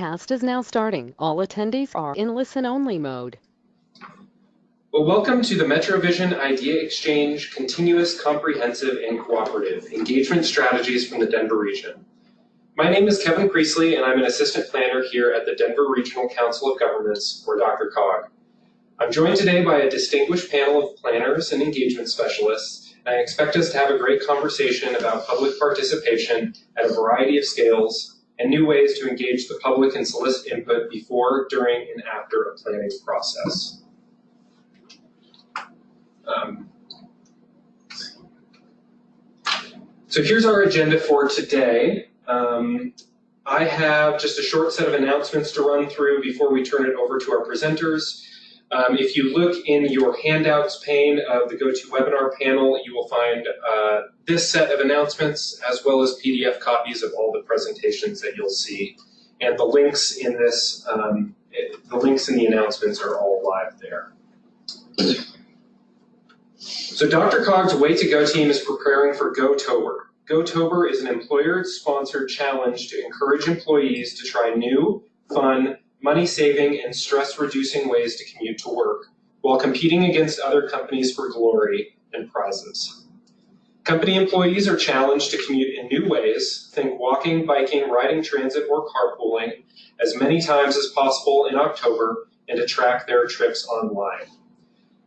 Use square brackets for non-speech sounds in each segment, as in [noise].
broadcast is now starting. All attendees are in listen-only mode. Well, welcome to the MetroVision Idea Exchange Continuous, Comprehensive, and Cooperative Engagement Strategies from the Denver region. My name is Kevin Priestley, and I'm an assistant planner here at the Denver Regional Council of Governments, or DRCOG. I'm joined today by a distinguished panel of planners and engagement specialists, and I expect us to have a great conversation about public participation at a variety of scales and new ways to engage the public and solicit input before, during, and after a planning process. Um, so here's our agenda for today. Um, I have just a short set of announcements to run through before we turn it over to our presenters. Um, if you look in your handouts pane of the GoToWebinar panel, you will find uh, this set of announcements as well as PDF copies of all the presentations that you'll see. And the links in this, um, it, the links in the announcements are all live there. So DRCOG's Way to Go team is preparing for GoTober. GoTober is an employer-sponsored challenge to encourage employees to try new, fun, money-saving, and stress-reducing ways to commute to work, while competing against other companies for glory and prizes. Company employees are challenged to commute in new ways, think walking, biking, riding transit, or carpooling, as many times as possible in October, and to track their trips online.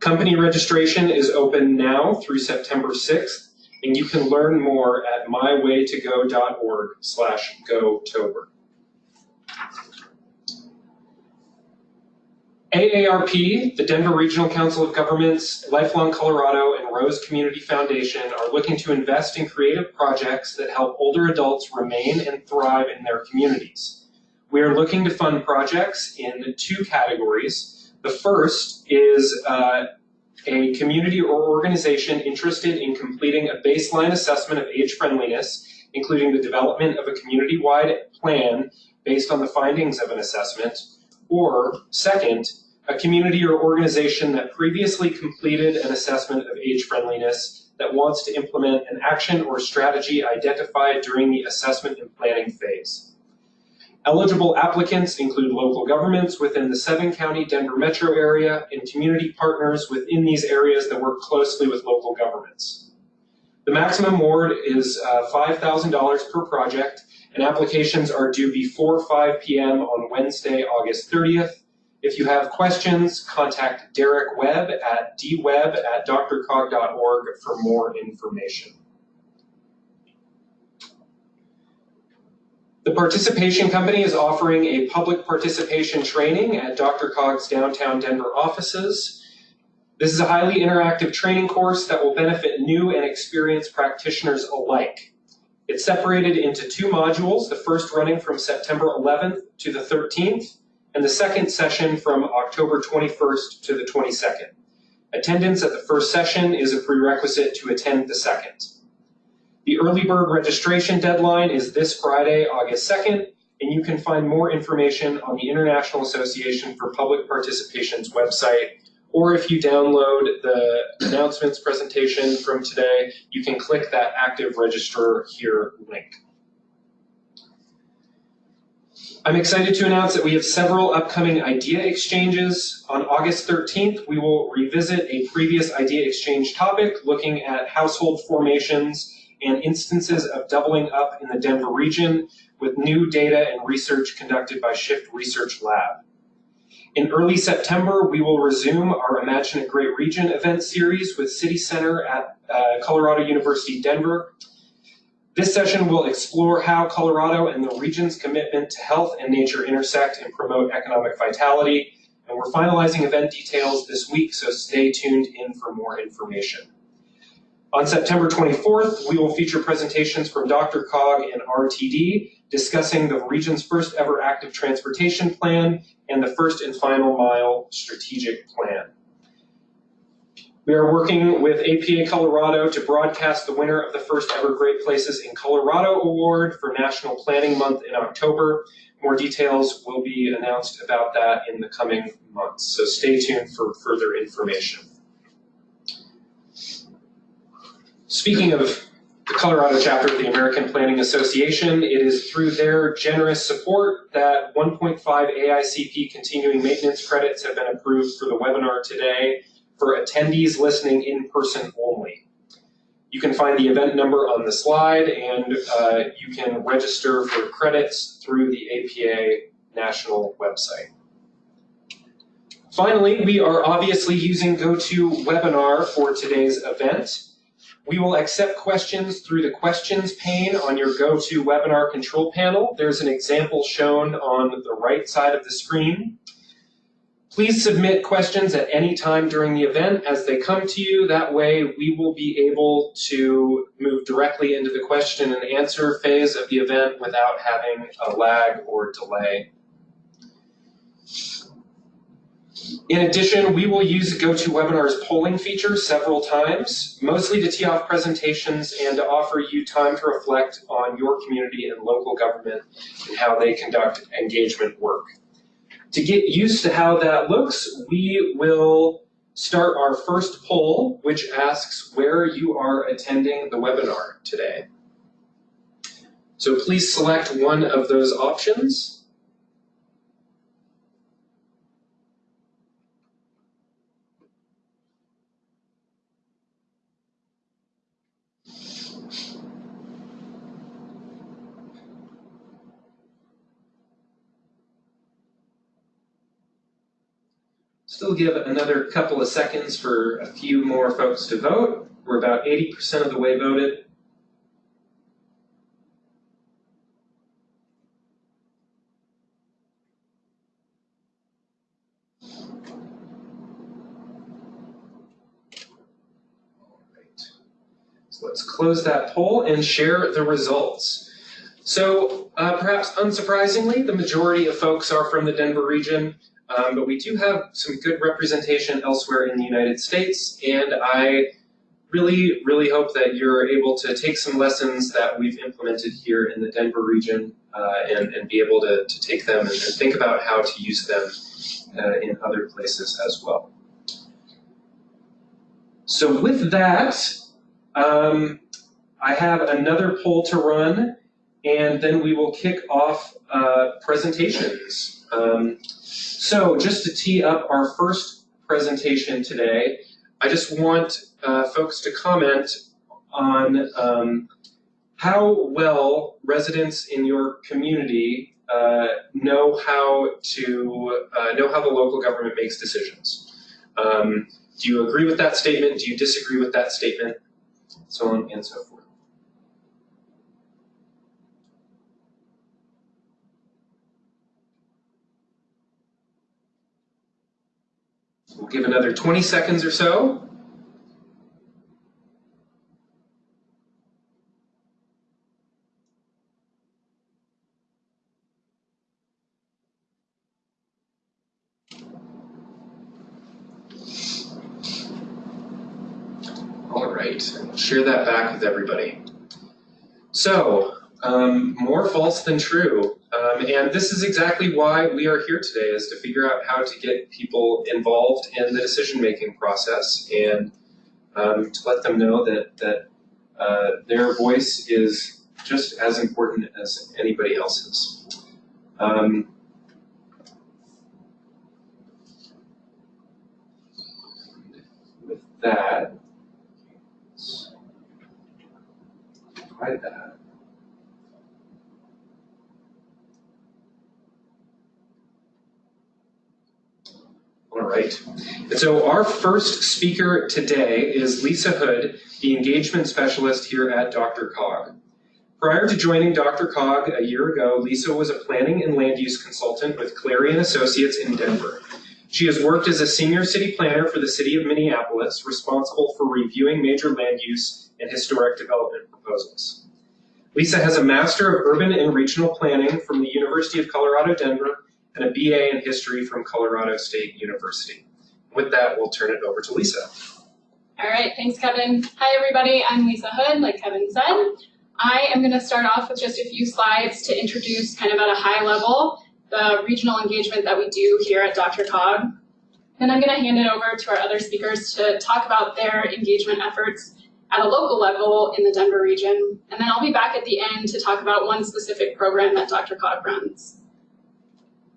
Company registration is open now through September 6th, and you can learn more at mywaytogo.org slash gotober. AARP, the Denver Regional Council of Governments, Lifelong Colorado, and Rose Community Foundation are looking to invest in creative projects that help older adults remain and thrive in their communities. We are looking to fund projects in two categories. The first is uh, a community or organization interested in completing a baseline assessment of age friendliness, including the development of a community-wide plan based on the findings of an assessment, or second, a community or organization that previously completed an assessment of age friendliness that wants to implement an action or strategy identified during the assessment and planning phase. Eligible applicants include local governments within the seven county Denver metro area and community partners within these areas that work closely with local governments. The maximum award is uh, $5,000 per project and applications are due before 5 p.m. on Wednesday, August 30th if you have questions, contact Derek Webb at dwebb at drcog.org for more information. The Participation Company is offering a public participation training at DRCOG's downtown Denver offices. This is a highly interactive training course that will benefit new and experienced practitioners alike. It's separated into two modules, the first running from September 11th to the 13th, and the second session from October 21st to the 22nd. Attendance at the first session is a prerequisite to attend the second. The early bird registration deadline is this Friday, August 2nd, and you can find more information on the International Association for Public Participation's website, or if you download the announcements presentation from today, you can click that active register here link. I'm excited to announce that we have several upcoming idea exchanges. On August 13th, we will revisit a previous idea exchange topic looking at household formations and instances of doubling up in the Denver region with new data and research conducted by Shift Research Lab. In early September, we will resume our Imagine a Great Region event series with City Center at uh, Colorado University Denver this session will explore how Colorado and the region's commitment to health and nature intersect and promote economic vitality. And we're finalizing event details this week, so stay tuned in for more information. On September 24th, we will feature presentations from DRCOG and RTD discussing the region's first ever active transportation plan and the first and final mile strategic plan. We are working with APA Colorado to broadcast the winner of the first ever Great Places in Colorado Award for National Planning Month in October. More details will be announced about that in the coming months, so stay tuned for further information. Speaking of the Colorado chapter of the American Planning Association. It is through their generous support that 1.5 AICP continuing maintenance credits have been approved for the webinar today for attendees listening in person only. You can find the event number on the slide and uh, you can register for credits through the APA national website. Finally, we are obviously using GoToWebinar for today's event. We will accept questions through the questions pane on your GoToWebinar control panel. There's an example shown on the right side of the screen. Please submit questions at any time during the event as they come to you. That way we will be able to move directly into the question and answer phase of the event without having a lag or delay. In addition, we will use GoToWebinar's polling feature several times, mostly to tee off presentations and to offer you time to reflect on your community and local government and how they conduct engagement work. To get used to how that looks, we will start our first poll, which asks where you are attending the webinar today. So please select one of those options. Still give another couple of seconds for a few more folks to vote. We're about 80% of the way voted. So let's close that poll and share the results. So uh, perhaps unsurprisingly, the majority of folks are from the Denver region. Um, but we do have some good representation elsewhere in the United States, and I really, really hope that you're able to take some lessons that we've implemented here in the Denver region uh, and, and be able to, to take them and, and think about how to use them uh, in other places as well. So with that, um, I have another poll to run, and then we will kick off uh, presentations. Um, so just to tee up our first presentation today, I just want uh, folks to comment on um, how well residents in your community uh, know how to uh, know how the local government makes decisions. Um, do you agree with that statement? Do you disagree with that statement? So on and so forth. We'll give another 20 seconds or so. All right, and we'll share that back with everybody. So, um, more false than true. Um, and this is exactly why we are here today, is to figure out how to get people involved in the decision-making process and um, to let them know that, that uh, their voice is just as important as anybody else's. Um, with that, try that. All right. And so our first speaker today is Lisa Hood, the engagement specialist here at DRCOG. Prior to joining DRCOG a year ago, Lisa was a planning and land use consultant with Clarion Associates in Denver. She has worked as a senior city planner for the city of Minneapolis, responsible for reviewing major land use and historic development proposals. Lisa has a Master of Urban and Regional Planning from the University of Colorado Denver and a BA in history from Colorado State University. With that, we'll turn it over to Lisa. All right, thanks, Kevin. Hi, everybody. I'm Lisa Hood, like Kevin said. I am going to start off with just a few slides to introduce kind of at a high level the regional engagement that we do here at DRCOG. Then I'm going to hand it over to our other speakers to talk about their engagement efforts at a local level in the Denver region. And then I'll be back at the end to talk about one specific program that DRCOG runs.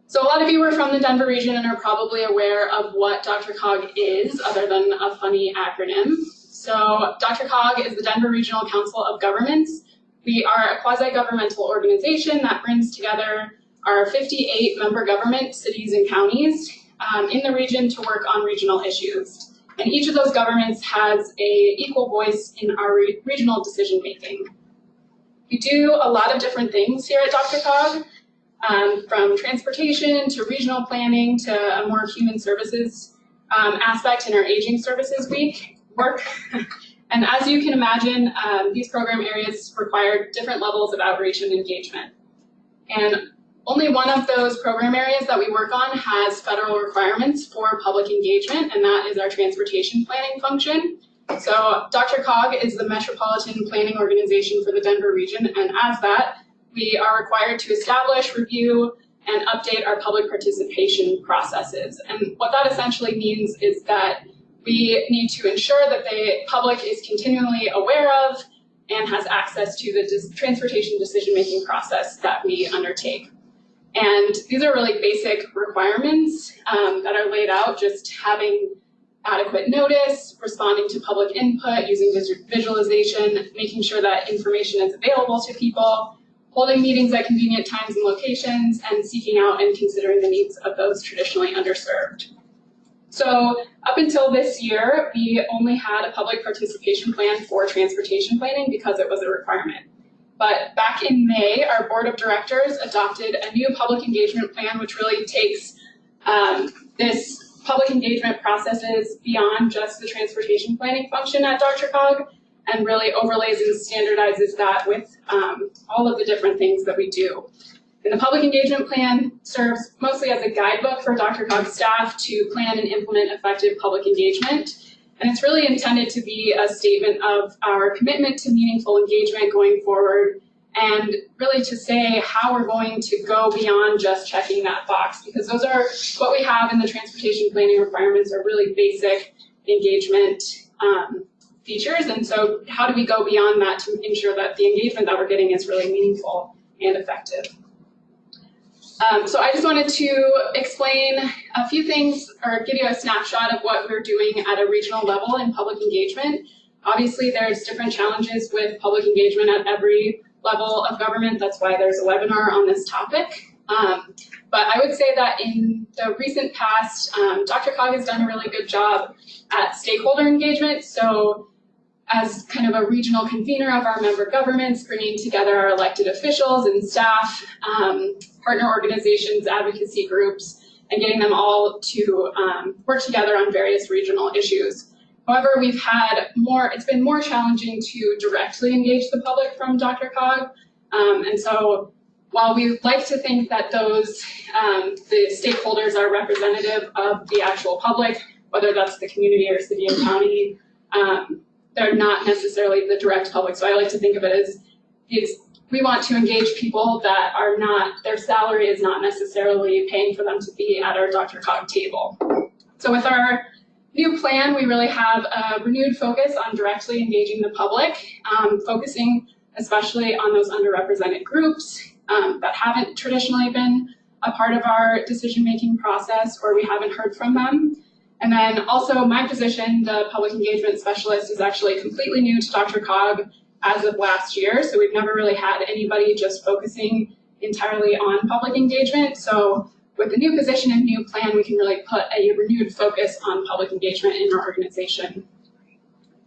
So a lot of you are from the Denver region and are probably aware of what DRCOG is, other than a funny acronym. So DRCOG is the Denver Regional Council of Governments. We are a quasi-governmental organization that brings together our 58 member government cities and counties um, in the region to work on regional issues. And each of those governments has a equal voice in our re regional decision making. We do a lot of different things here at DRCOG, um, from transportation to regional planning to a more human services um, aspect in our Aging Services Week work. [laughs] and as you can imagine, um, these program areas require different levels of outreach and engagement. And only one of those program areas that we work on has federal requirements for public engagement, and that is our transportation planning function. So DRCOG is the Metropolitan Planning Organization for the Denver region, and as that, we are required to establish, review, and update our public participation processes. And what that essentially means is that we need to ensure that the public is continually aware of and has access to the transportation decision-making process that we undertake. And these are really basic requirements um, that are laid out, just having adequate notice, responding to public input, using visualization, making sure that information is available to people, holding meetings at convenient times and locations, and seeking out and considering the needs of those traditionally underserved. So up until this year, we only had a public participation plan for transportation planning because it was a requirement. But back in May, our board of directors adopted a new public engagement plan, which really takes um, this public engagement processes beyond just the transportation planning function at DRCOG and really overlays and standardizes that with um, all of the different things that we do. And the public engagement plan serves mostly as a guidebook for DRCOG staff to plan and implement effective public engagement. And it's really intended to be a statement of our commitment to meaningful engagement going forward and really to say how we're going to go beyond just checking that box because those are what we have in the transportation planning requirements are really basic engagement um, features. And so how do we go beyond that to ensure that the engagement that we're getting is really meaningful and effective? Um, so I just wanted to explain a few things or give you a snapshot of what we're doing at a regional level in public engagement. Obviously, there's different challenges with public engagement at every level of government. That's why there's a webinar on this topic. Um, but I would say that in the recent past, um, DRCOG has done a really good job at stakeholder engagement. So as kind of a regional convener of our member governments, bringing together our elected officials and staff, um, partner organizations, advocacy groups, and getting them all to um, work together on various regional issues. However, we've had more, it's been more challenging to directly engage the public from DRCOG. Um, and so while we like to think that those, um, the stakeholders are representative of the actual public, whether that's the community or city and county, um, they're not necessarily the direct public. So I like to think of it as these, we want to engage people that are not, their salary is not necessarily paying for them to be at our DRCOG table. So with our new plan, we really have a renewed focus on directly engaging the public, um, focusing especially on those underrepresented groups um, that haven't traditionally been a part of our decision-making process or we haven't heard from them. And then also my position, the public engagement specialist, is actually completely new to DRCOG as of last year. So we've never really had anybody just focusing entirely on public engagement. So with the new position and new plan, we can really put a renewed focus on public engagement in our organization.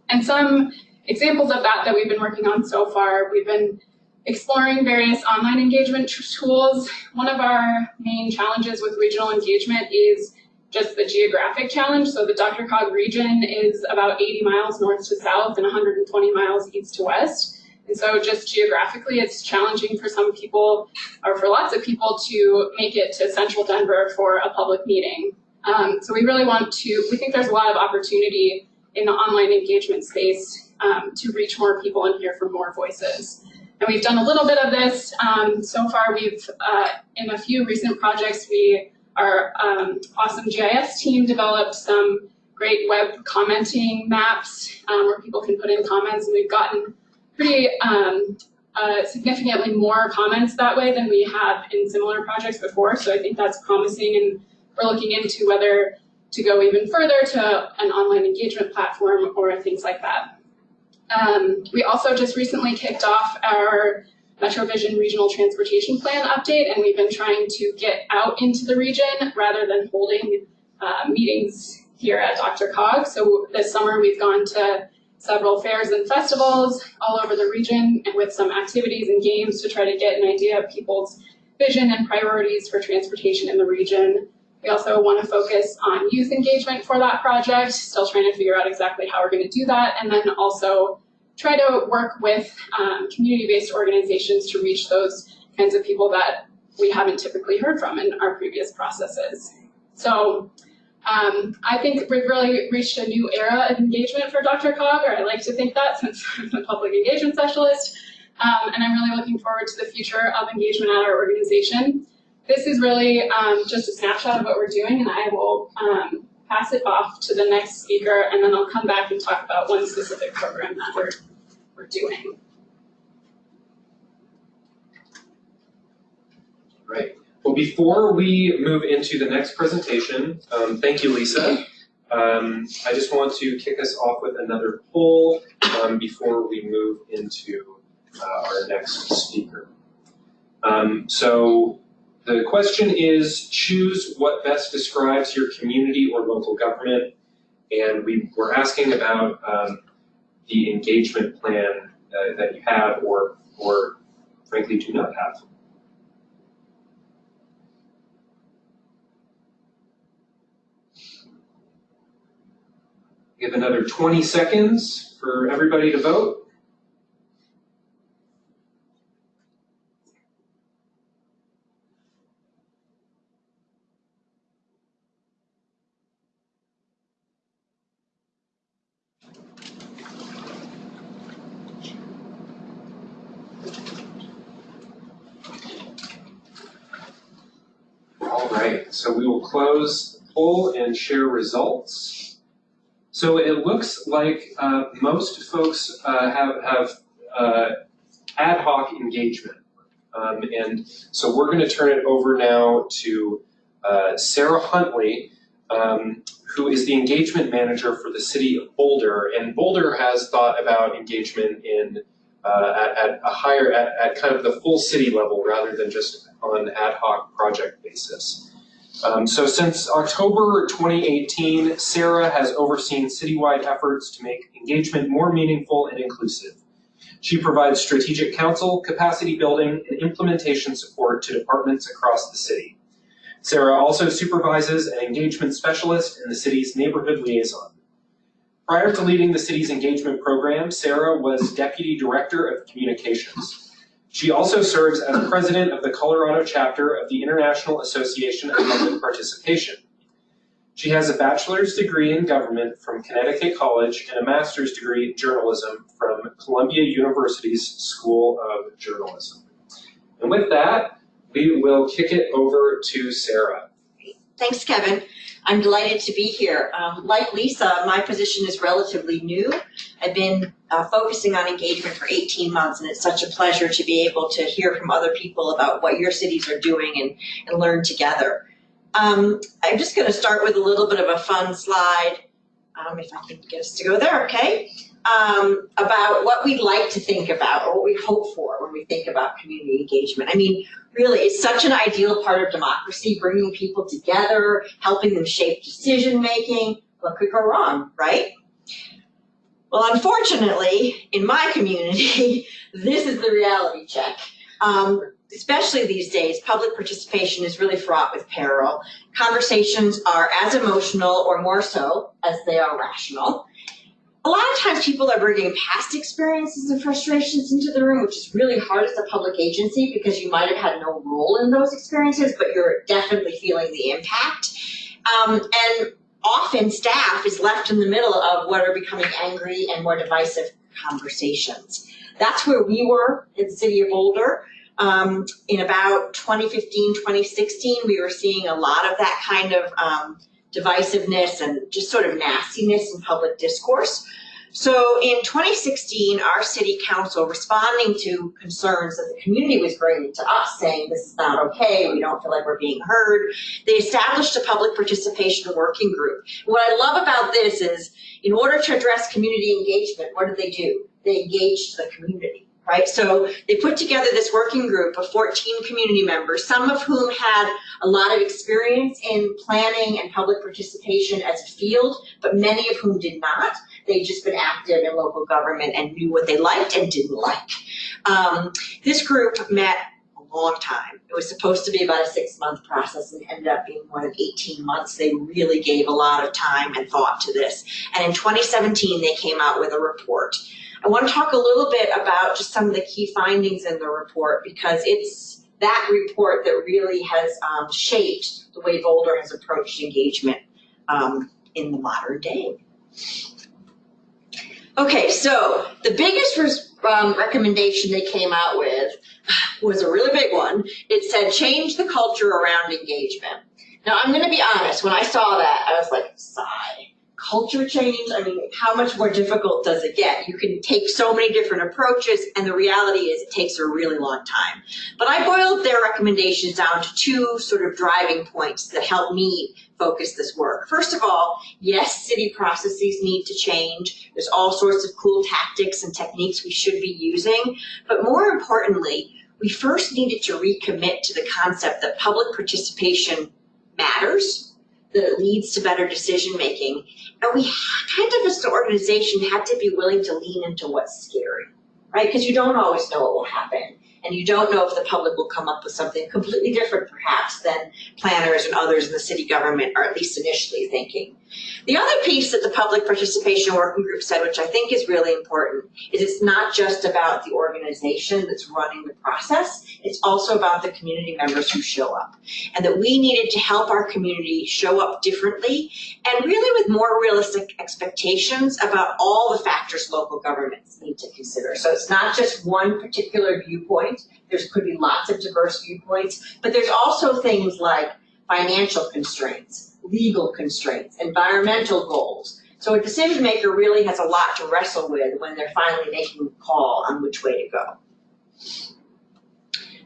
And some examples of that that we've been working on so far, we've been exploring various online engagement tools. One of our main challenges with regional engagement is just the geographic challenge. So the DRCOG region is about 80 miles north to south and 120 miles east to west. And so just geographically, it's challenging for some people, or for lots of people, to make it to central Denver for a public meeting. Um, so we really want to, we think there's a lot of opportunity in the online engagement space um, to reach more people and hear from more voices. And we've done a little bit of this. Um, so far, we've, uh, in a few recent projects, we our um, awesome GIS team developed some great web commenting maps um, where people can put in comments, and we've gotten pretty um, uh, significantly more comments that way than we have in similar projects before. So I think that's promising, and we're looking into whether to go even further to an online engagement platform or things like that. Um, we also just recently kicked off our MetroVision Regional Transportation Plan update, and we've been trying to get out into the region rather than holding uh, meetings here at DRCOG. So this summer we've gone to several fairs and festivals all over the region and with some activities and games to try to get an idea of people's vision and priorities for transportation in the region. We also want to focus on youth engagement for that project, still trying to figure out exactly how we're going to do that, and then also try to work with um, community-based organizations to reach those kinds of people that we haven't typically heard from in our previous processes. So um, I think we've really reached a new era of engagement for DRCOG, or I like to think that since [laughs] I'm a public engagement specialist. Um, and I'm really looking forward to the future of engagement at our organization. This is really um, just a snapshot of what we're doing, and I will um, pass it off to the next speaker, and then I'll come back and talk about one specific program that we're, we're doing. Right. Well, before we move into the next presentation, um, thank you, Lisa. Um, I just want to kick us off with another poll um, before we move into uh, our next speaker. Um, so the question is, choose what best describes your community or local government. And we were asking about um, the engagement plan uh, that you have or, or frankly do not have. Give another 20 seconds for everybody to vote. All right, so we will close poll and share results. So it looks like uh, most folks uh, have, have uh, ad hoc engagement. Um, and so we're going to turn it over now to uh, Sarah Huntley, um, who is the engagement manager for the city of Boulder. And Boulder has thought about engagement in uh, at, at, a higher, at, at kind of the full city level rather than just on ad hoc project basis. Um, so since October 2018, Sarah has overseen citywide efforts to make engagement more meaningful and inclusive. She provides strategic counsel, capacity building, and implementation support to departments across the city. Sarah also supervises an engagement specialist in the city's neighborhood liaison. Prior to leading the city's engagement program, Sarah was Deputy Director of Communications. She also serves as president of the Colorado chapter of the International Association of Public Participation. She has a bachelor's degree in government from Connecticut College and a master's degree in journalism from Columbia University's School of Journalism. And with that, we will kick it over to Sarah. Thanks, Kevin. I'm delighted to be here. Um, like Lisa, my position is relatively new. I've been uh, focusing on engagement for 18 months, and it's such a pleasure to be able to hear from other people about what your cities are doing and, and learn together. Um, I'm just going to start with a little bit of a fun slide, um, if I can get us to go there, okay? um, about what we'd like to think about or what we hope for when we think about community engagement. I mean, really, it's such an ideal part of democracy, bringing people together, helping them shape decision making. What could go wrong, right? Well, unfortunately, in my community, [laughs] this is the reality check. Um, especially these days, public participation is really fraught with peril. Conversations are as emotional or more so as they are rational a lot of times people are bringing past experiences and frustrations into the room, which is really hard as a public agency because you might have had no role in those experiences, but you're definitely feeling the impact. Um, and often staff is left in the middle of what are becoming angry and more divisive conversations. That's where we were in the city of Boulder. Um, in about 2015, 2016, we were seeing a lot of that kind of um, divisiveness and just sort of nastiness in public discourse. So in 2016, our city council, responding to concerns that the community was bringing to us, saying this is not okay, we don't feel like we're being heard, they established a public participation working group. What I love about this is, in order to address community engagement, what did they do? They engaged the community right? So they put together this working group of 14 community members, some of whom had a lot of experience in planning and public participation as a field, but many of whom did not. They'd just been active in local government and knew what they liked and didn't like. Um, this group met a long time. It was supposed to be about a six month process and ended up being more than 18 months. They really gave a lot of time and thought to this. And in 2017, they came out with a report. I want to talk a little bit about just some of the key findings in the report because it's that report that really has um, shaped the way Boulder has approached engagement um, in the modern day. Okay, so the biggest um, recommendation they came out with was a really big one. It said change the culture around engagement. Now I'm going to be honest, when I saw that, I was like, sigh culture change, I mean, how much more difficult does it get? You can take so many different approaches, and the reality is it takes a really long time. But I boiled their recommendations down to two sort of driving points that help me focus this work. First of all, yes, city processes need to change. There's all sorts of cool tactics and techniques we should be using. But more importantly, we first needed to recommit to the concept that public participation matters, that it leads to better decision making, and we kind of as an organization had to be willing to lean into what's scary, right? Because you don't always know what will happen. And you don't know if the public will come up with something completely different, perhaps, than planners and others in the city government are at least initially thinking. The other piece that the public participation working group said, which I think is really important, is it's not just about the organization that's running the process, it's also about the community members who show up. And that we needed to help our community show up differently and really with more realistic expectations about all the factors local governments need to consider. So it's not just one particular viewpoint, there could be lots of diverse viewpoints, but there's also things like financial constraints, legal constraints, environmental goals. So a decision maker really has a lot to wrestle with when they're finally making a call on which way to go.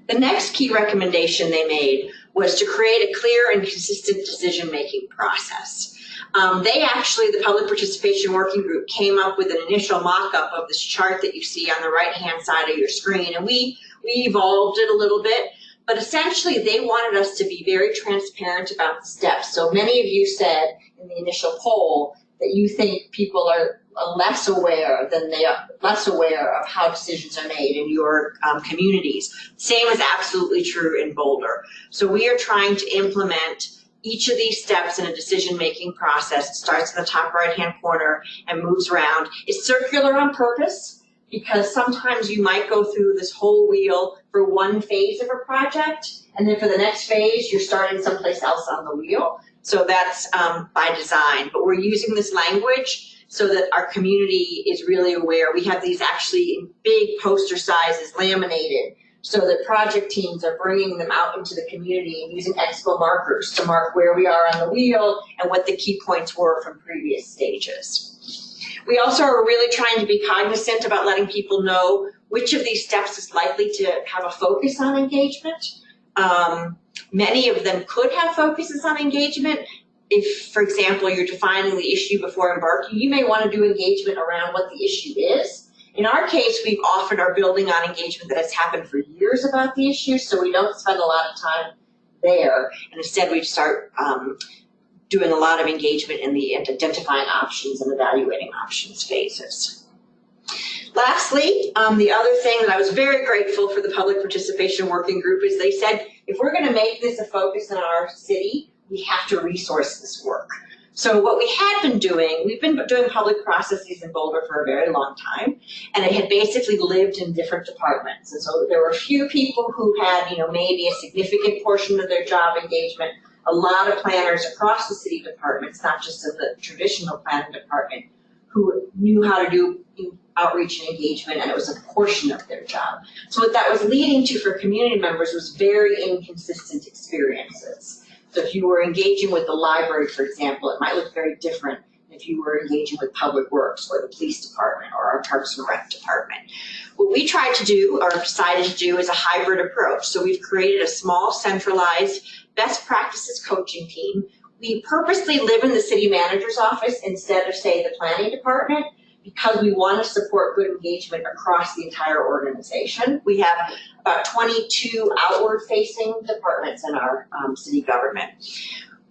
The next key recommendation they made was to create a clear and consistent decision-making process. Um, they actually, the Public Participation Working Group, came up with an initial mock-up of this chart that you see on the right-hand side of your screen, and we, we evolved it a little bit but essentially, they wanted us to be very transparent about the steps. So many of you said in the initial poll that you think people are less aware than they are less aware of how decisions are made in your um, communities. Same is absolutely true in Boulder. So we are trying to implement each of these steps in a decision-making process. It starts in the top right-hand corner and moves around. It's circular on purpose because sometimes you might go through this whole wheel for one phase of a project, and then for the next phase, you're starting someplace else on the wheel. So that's um, by design, but we're using this language so that our community is really aware. We have these actually in big poster sizes laminated so that project teams are bringing them out into the community and using expo markers to mark where we are on the wheel and what the key points were from previous stages. We also are really trying to be cognizant about letting people know which of these steps is likely to have a focus on engagement. Um, many of them could have focuses on engagement. If, for example, you're defining the issue before embarking, you may want to do engagement around what the issue is. In our case, we've often are building on engagement that has happened for years about the issue, so we don't spend a lot of time there. And instead, we start um, doing a lot of engagement in the identifying options and evaluating options phases. Lastly, um, the other thing that I was very grateful for the public participation working group is they said, if we're going to make this a focus in our city, we have to resource this work. So what we had been doing, we've been doing public processes in Boulder for a very long time, and it had basically lived in different departments. And so there were a few people who had, you know, maybe a significant portion of their job engagement a lot of planners across the city departments, not just of the traditional planning department, who knew how to do outreach and engagement, and it was a portion of their job. So what that was leading to for community members was very inconsistent experiences. So if you were engaging with the library, for example, it might look very different if you were engaging with Public Works or the Police Department or our Parks and Rec Department. What we tried to do or decided to do is a hybrid approach. So we've created a small centralized best practices coaching team. We purposely live in the city manager's office instead of say the planning department because we want to support good engagement across the entire organization. We have about 22 outward facing departments in our um, city government.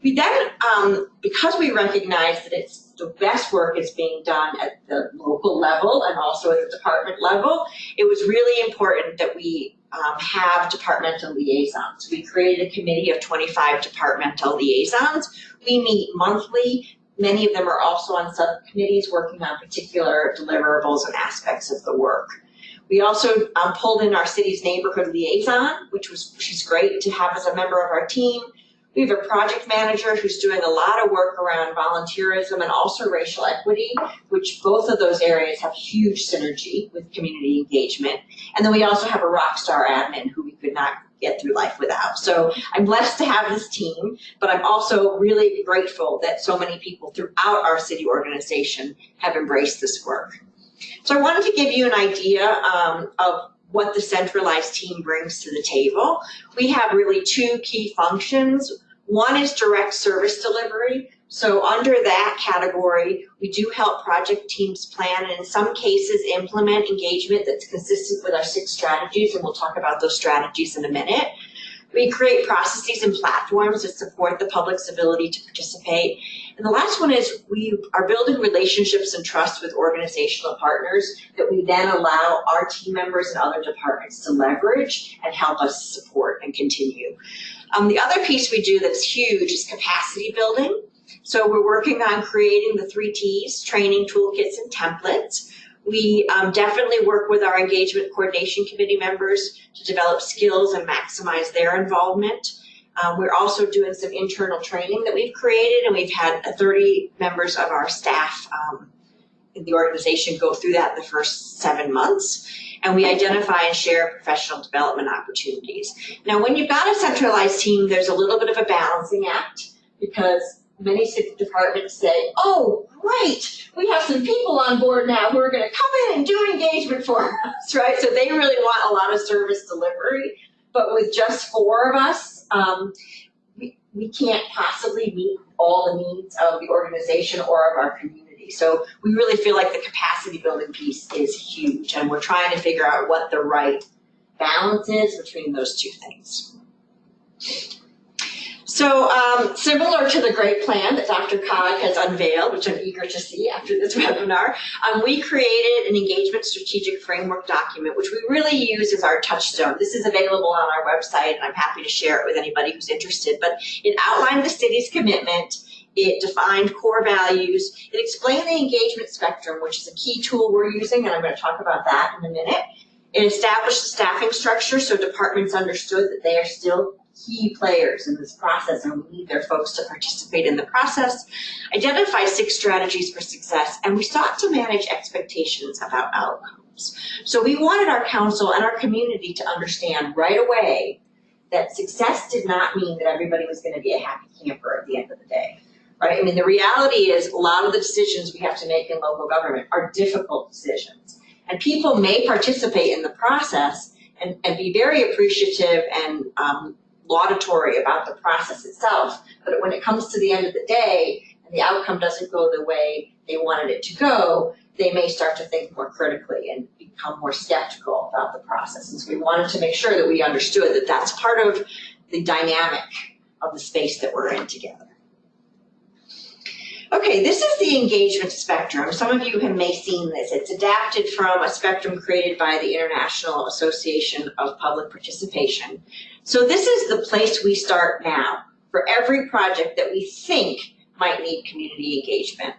We then, um, because we recognize that it's the best work is being done at the local level and also at the department level, it was really important that we um, have departmental liaisons. We created a committee of 25 departmental liaisons. We meet monthly. Many of them are also on subcommittees working on particular deliverables and aspects of the work. We also um, pulled in our city's neighborhood liaison, which was she's great to have as a member of our team. We have a project manager who's doing a lot of work around volunteerism and also racial equity, which both of those areas have huge synergy with community engagement. And then we also have a rock star admin who we could not get through life without. So I'm blessed to have this team, but I'm also really grateful that so many people throughout our city organization have embraced this work. So I wanted to give you an idea um, of what the centralized team brings to the table. We have really two key functions. One is direct service delivery. So under that category, we do help project teams plan and in some cases implement engagement that's consistent with our six strategies, and we'll talk about those strategies in a minute. We create processes and platforms that support the public's ability to participate. And the last one is we are building relationships and trust with organizational partners that we then allow our team members and other departments to leverage and help us support and continue. Um, the other piece we do that's huge is capacity building. So we're working on creating the three T's, training, toolkits, and templates. We um, definitely work with our engagement coordination committee members to develop skills and maximize their involvement. Um, we're also doing some internal training that we've created and we've had 30 members of our staff um, in the organization go through that in the first seven months. And we identify and share professional development opportunities. Now, when you've got a centralized team, there's a little bit of a balancing act because many city departments say, oh, great, we have some people on board now who are going to come in and do engagement for us, [laughs] right? So they really want a lot of service delivery. But with just four of us, um, we, we can't possibly meet all the needs of the organization or of our community. So we really feel like the capacity building piece is huge, and we're trying to figure out what the right balance is between those two things. So um, similar to the great plan that DRCOG has unveiled, which I'm eager to see after this [laughs] webinar, um, we created an engagement strategic framework document, which we really use as our touchstone. This is available on our website, and I'm happy to share it with anybody who's interested. But it outlined the city's commitment, it defined core values, it explained the engagement spectrum, which is a key tool we're using, and I'm going to talk about that in a minute. It established the staffing structure so departments understood that they are still key players in this process and we need their folks to participate in the process, identify six strategies for success, and we sought to manage expectations about outcomes. So we wanted our council and our community to understand right away that success did not mean that everybody was going to be a happy camper at the end of the day. Right? I mean, the reality is a lot of the decisions we have to make in local government are difficult decisions. And people may participate in the process and, and be very appreciative and um, laudatory about the process itself, but when it comes to the end of the day and the outcome doesn't go the way they wanted it to go, they may start to think more critically and become more skeptical about the process. And so we wanted to make sure that we understood that that's part of the dynamic of the space that we're in together. Okay, this is the engagement spectrum. Some of you have may seen this. It's adapted from a spectrum created by the International Association of Public Participation. So this is the place we start now for every project that we think might need community engagement.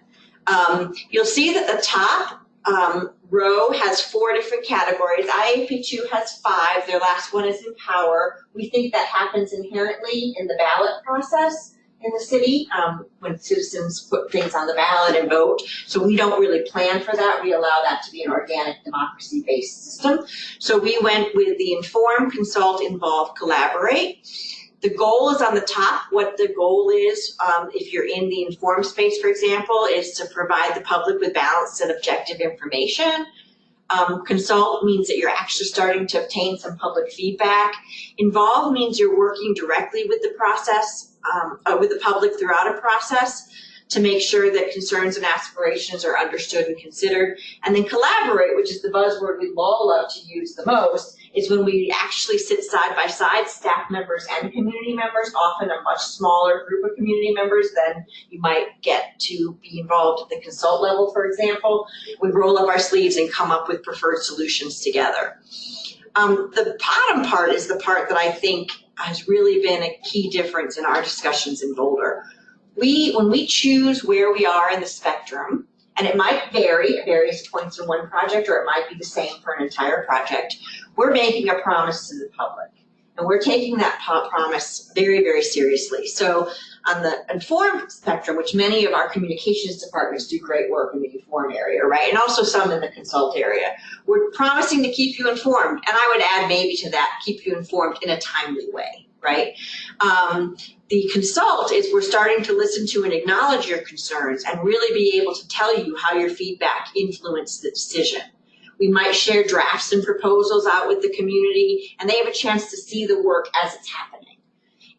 Um, you'll see that the top um, row has four different categories. IAP2 has five. Their last one is empower. We think that happens inherently in the ballot process in the city um, when citizens put things on the ballot and vote. So we don't really plan for that. We allow that to be an organic democracy-based system. So we went with the inform, consult, involve, collaborate. The goal is on the top. What the goal is, um, if you're in the informed space, for example, is to provide the public with balanced and objective information. Um, consult means that you're actually starting to obtain some public feedback. Involve means you're working directly with the process, um, uh, with the public throughout a process to make sure that concerns and aspirations are understood and considered. And then collaborate, which is the buzzword we all love to use the most, is when we actually sit side by side, staff members and community members, often a much smaller group of community members than you might get to be involved at the consult level, for example. We roll up our sleeves and come up with preferred solutions together. Um, the bottom part is the part that I think has really been a key difference in our discussions in Boulder. We, when we choose where we are in the spectrum, and it might vary at various points in one project, or it might be the same for an entire project, we're making a promise to the public. And we're taking that promise very, very seriously. So on the informed spectrum, which many of our communications departments do great work in the inform area, right? And also some in the consult area. We're promising to keep you informed. And I would add maybe to that, keep you informed in a timely way, right? Um, the consult is we're starting to listen to and acknowledge your concerns and really be able to tell you how your feedback influenced the decision. We might share drafts and proposals out with the community and they have a chance to see the work as it's happening.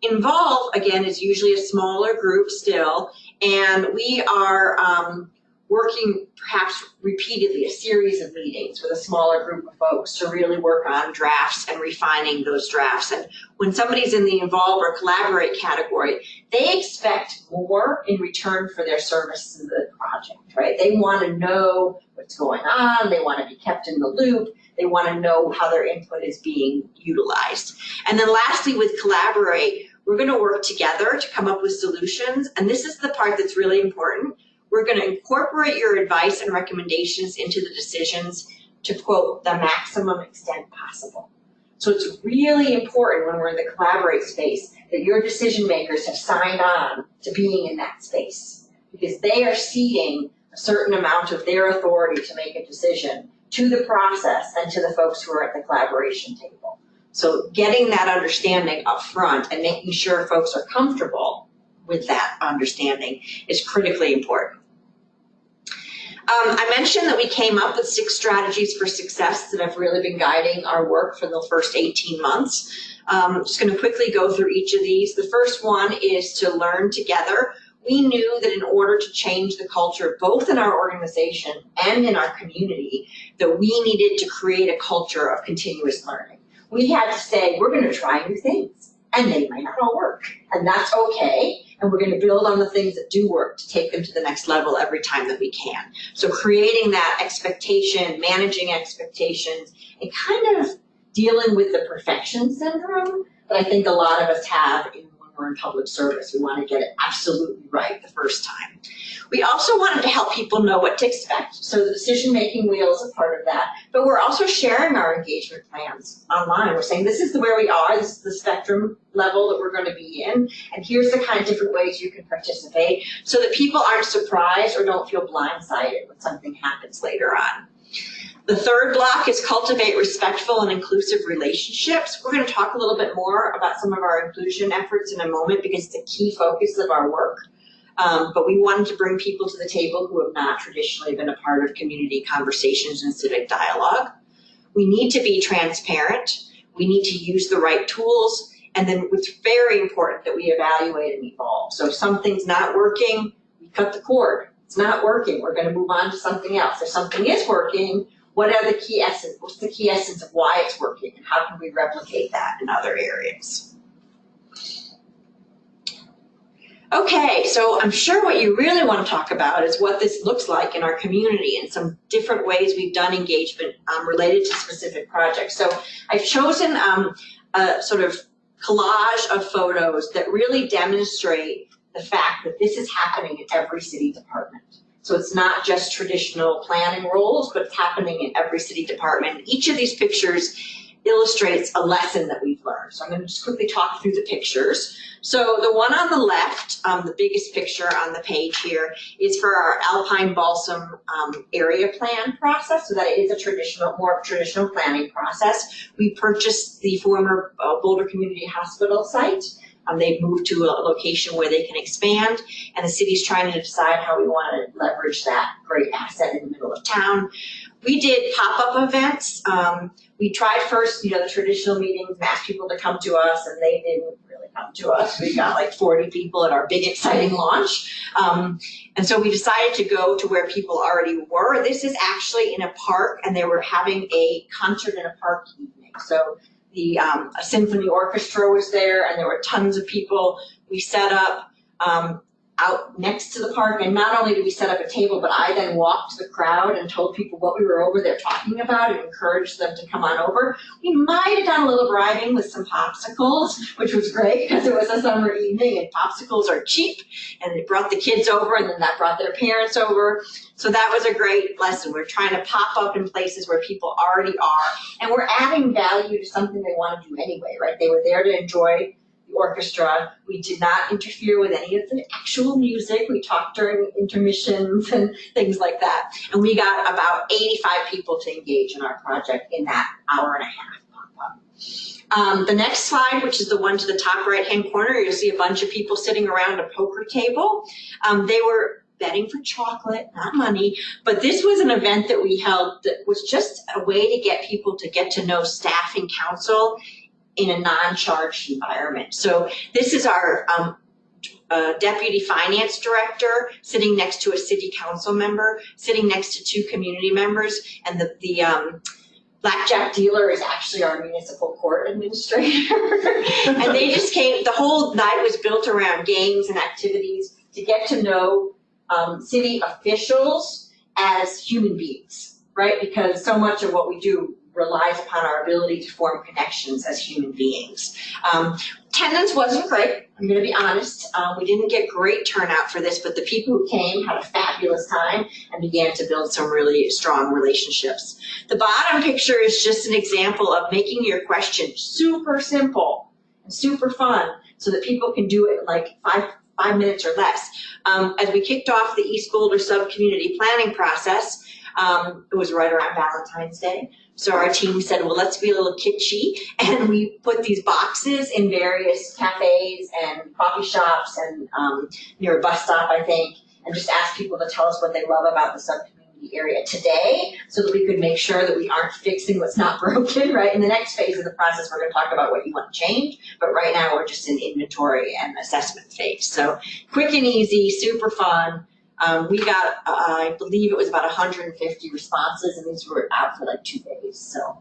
Involve, again, is usually a smaller group still, and we are um, working perhaps repeatedly, a series of meetings with a smaller group of folks to really work on drafts and refining those drafts. And when somebody's in the involve or collaborate category, they expect more in return for their service to the project, right? They want to know what's going on, they want to be kept in the loop, they want to know how their input is being utilized. And then lastly, with collaborate, we're going to work together to come up with solutions. And this is the part that's really important. We're going to incorporate your advice and recommendations into the decisions to quote, the maximum extent possible. So it's really important when we're in the collaborate space that your decision makers have signed on to being in that space because they are ceding a certain amount of their authority to make a decision to the process and to the folks who are at the collaboration table. So getting that understanding up front and making sure folks are comfortable with that understanding is critically important. Um, I mentioned that we came up with six strategies for success that have really been guiding our work for the first 18 months. Um, I'm just going to quickly go through each of these. The first one is to learn together. We knew that in order to change the culture, both in our organization and in our community, that we needed to create a culture of continuous learning. We had to say, we're going to try new things, and they might not all work, and that's okay and we're going to build on the things that do work to take them to the next level every time that we can. So creating that expectation, managing expectations, and kind of dealing with the perfection syndrome that I think a lot of us have in when we're in public service. We want to get it absolutely right the first time. We also wanted to help people know what to expect. So the decision-making wheel is a part of that. But we're also sharing our engagement plans online. We're saying this is the where we are, this is the spectrum level that we're going to be in, and here's the kind of different ways you can participate so that people aren't surprised or don't feel blindsided when something happens later on. The third block is cultivate respectful and inclusive relationships. We're going to talk a little bit more about some of our inclusion efforts in a moment because it's a key focus of our work. Um, but we wanted to bring people to the table who have not traditionally been a part of community conversations and civic dialogue. We need to be transparent. We need to use the right tools. And then it's very important that we evaluate and evolve. So if something's not working, we cut the cord. It's not working. We're going to move on to something else. If something is working, what are the key essence, what's the key essence of why it's working and how can we replicate that in other areas? Okay, so I'm sure what you really want to talk about is what this looks like in our community and some different ways we've done engagement um, related to specific projects. So I've chosen um, a sort of collage of photos that really demonstrate the fact that this is happening in every city department. So it's not just traditional planning roles, but it's happening in every city department. Each of these pictures illustrates a lesson that we've learned. So I'm going to just quickly talk through the pictures. So the one on the left, um, the biggest picture on the page here, is for our Alpine Balsam um, area plan process. So that is a traditional, more traditional planning process. We purchased the former uh, Boulder Community Hospital site Um, they've moved to a location where they can expand, and the city's trying to decide how we want to leverage that great asset in the middle of town. We did pop-up events. Um, we tried first, you know, the traditional meetings, asked people to come to us, and they didn't really come to us. We got like 40 people at our big exciting launch. Um, and so we decided to go to where people already were. This is actually in a park, and they were having a concert in a park evening. So the um, a symphony orchestra was there, and there were tons of people. We set up um, out next to the park, and not only did we set up a table, but I then walked the crowd and told people what we were over there talking about and encouraged them to come on over. We might have done a little bribing with some popsicles, which was great because it was a summer evening and popsicles are cheap, and it brought the kids over, and then that brought their parents over. So that was a great lesson. We're trying to pop up in places where people already are, and we're adding value to something they want to do anyway, right? They were there to enjoy the orchestra. We did not interfere with any of the actual music. We talked during intermissions and things like that. And we got about 85 people to engage in our project in that hour and a half. Um, the next slide, which is the one to the top right-hand corner, you'll see a bunch of people sitting around a poker table. Um, they were betting for chocolate, not money, but this was an event that we held that was just a way to get people to get to know staff and council in a non-charged environment. So this is our um, uh, deputy finance director sitting next to a city council member, sitting next to two community members, and the, the um, blackjack dealer is actually our municipal court administrator. [laughs] and they just came, the whole night was built around games and activities to get to know um, city officials as human beings, right? Because so much of what we do relies upon our ability to form connections as human beings. Um, attendance wasn't great, I'm gonna be honest. Um, we didn't get great turnout for this, but the people who came had a fabulous time and began to build some really strong relationships. The bottom picture is just an example of making your question super simple and super fun so that people can do it like five, five minutes or less. Um, as we kicked off the East Boulder sub-community planning process, um, it was right around Valentine's Day. So our team said, well, let's be a little kitschy. [laughs] And we put these boxes in various cafes and coffee shops and um, near a bus stop, I think, and just ask people to tell us what they love about the subcommunity area today so that we could make sure that we aren't fixing what's not [laughs] broken, right? In the next phase of the process, we're going to talk about what you want to change. But right now, we're just in inventory and assessment phase. So quick and easy, super fun. Um, we got, uh, I believe it was about 150 responses, and these were out for like two days. So,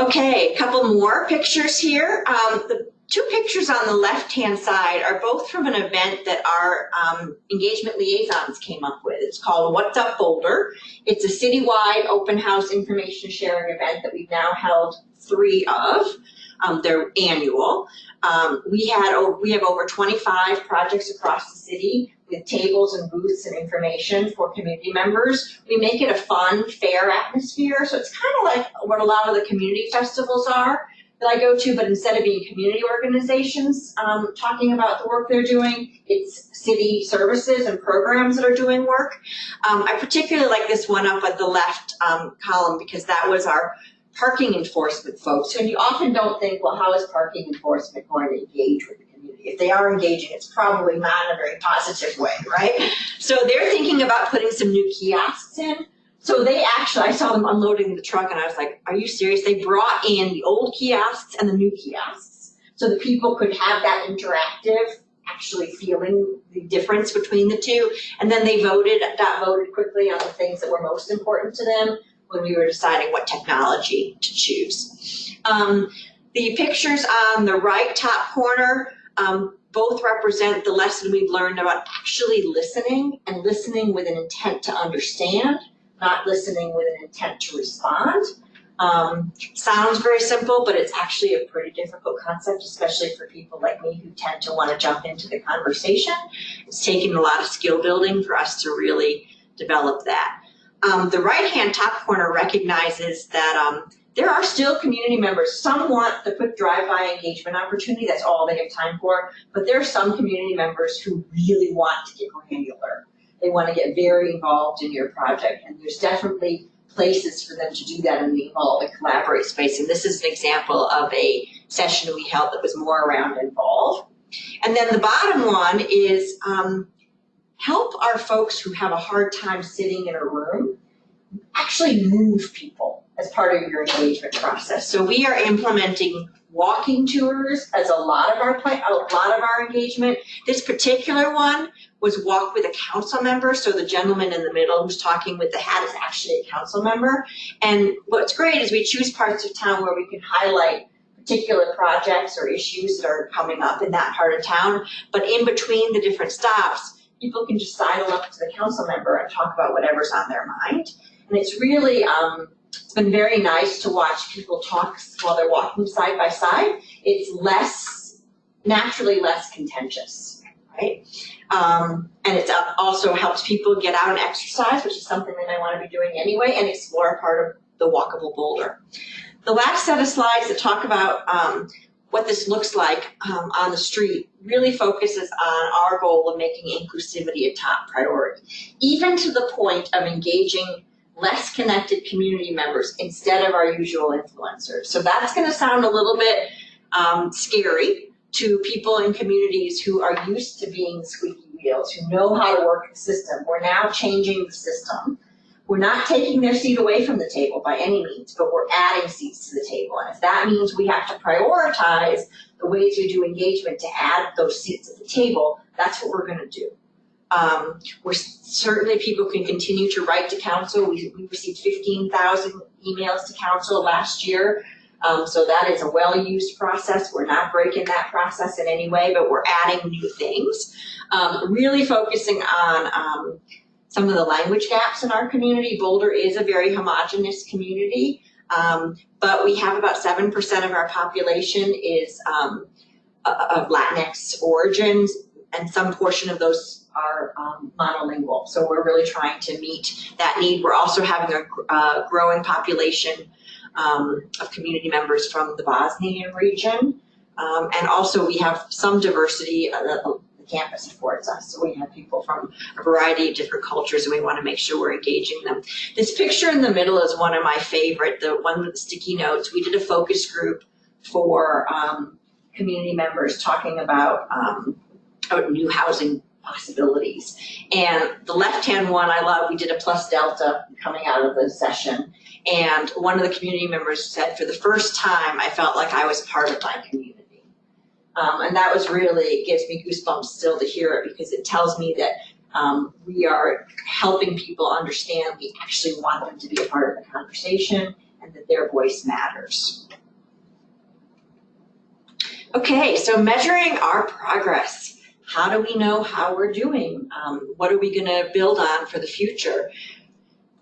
okay, a couple more pictures here. Um, the two pictures on the left-hand side are both from an event that our um, engagement liaisons came up with. It's called What's Up Boulder. It's a citywide open house information sharing event that we've now held three of. Um, they're annual. Um, we had we have over 25 projects across the city with tables and booths and information for community members. We make it a fun, fair atmosphere, so it's kind of like what a lot of the community festivals are that I go to, but instead of being community organizations um, talking about the work they're doing, it's city services and programs that are doing work. Um, I particularly like this one up at the left um, column because that was our parking enforcement folks, and you often don't think, well, how is parking enforcement going to engage with the community? If they are engaging, it's probably not in a very positive way, right? So they're thinking about putting some new kiosks in. So they actually, I saw them unloading the truck and I was like, are you serious? They brought in the old kiosks and the new kiosks so that people could have that interactive actually feeling the difference between the two. And then they voted, got voted quickly on the things that were most important to them when we were deciding what technology to choose. Um, the pictures on the right top corner um, both represent the lesson we've learned about actually listening and listening with an intent to understand, not listening with an intent to respond. Um, sounds very simple, but it's actually a pretty difficult concept, especially for people like me who tend to want to jump into the conversation. It's taken a lot of skill building for us to really develop that. Um, the right-hand top corner recognizes that um, there are still community members. Some want the quick drive-by engagement opportunity. That's all they have time for. But there are some community members who really want to get granular. They want to get very involved in your project. And there's definitely places for them to do that in the involve and collaborate space. And this is an example of a session we held that was more around involve. And then the bottom one is um, help our folks who have a hard time sitting in a room actually move people as part of your engagement process. So we are implementing walking tours as a lot of our play, a lot of our engagement. This particular one was walk with a council member. So the gentleman in the middle who's talking with the hat is actually a council member. And what's great is we choose parts of town where we can highlight particular projects or issues that are coming up in that part of town. But in between the different stops, people can just sidle up to the council member and talk about whatever's on their mind. And it's really, um, it's been very nice to watch people talk while they're walking side by side. It's less, naturally less contentious, right? Um, and it also helps people get out and exercise, which is something they I want to be doing anyway, and explore a part of the walkable boulder. The last set of slides that talk about um, what this looks like um, on the street really focuses on our goal of making inclusivity a top priority, even to the point of engaging less connected community members instead of our usual influencers. So that's going to sound a little bit um, scary to people in communities who are used to being squeaky wheels, who know how to work the system. We're now changing the system. We're not taking their seat away from the table by any means, but we're adding seats to the table. And if that means we have to prioritize the ways we do engagement to add those seats at the table, that's what we're going to do. Um, we're certainly people can continue to write to council. We, we received 15,000 emails to council last year. Um, so that is a well-used process. We're not breaking that process in any way, but we're adding new things. Um, really focusing on um, some of the language gaps in our community. Boulder is a very homogenous community, um, but we have about 7% of our population is um, of Latinx origins, and some portion of those are um, monolingual. So we're really trying to meet that need. We're also having a uh, growing population um, of community members from the Bosnian region. Um, and also we have some diversity, uh, the campus affords us. So we have people from a variety of different cultures and we want to make sure we're engaging them. This picture in the middle is one of my favorite, the one with the sticky notes. We did a focus group for um, community members talking about, um, about new housing possibilities. And the left-hand one I love, we did a plus delta coming out of the session. And one of the community members said, for the first time, I felt like I was part of my community. Um, and that was really, gives me goosebumps still to hear it because it tells me that um, we are helping people understand we actually want them to be a part of the conversation and that their voice matters. Okay, so measuring our progress. How do we know how we're doing? Um, what are we going to build on for the future?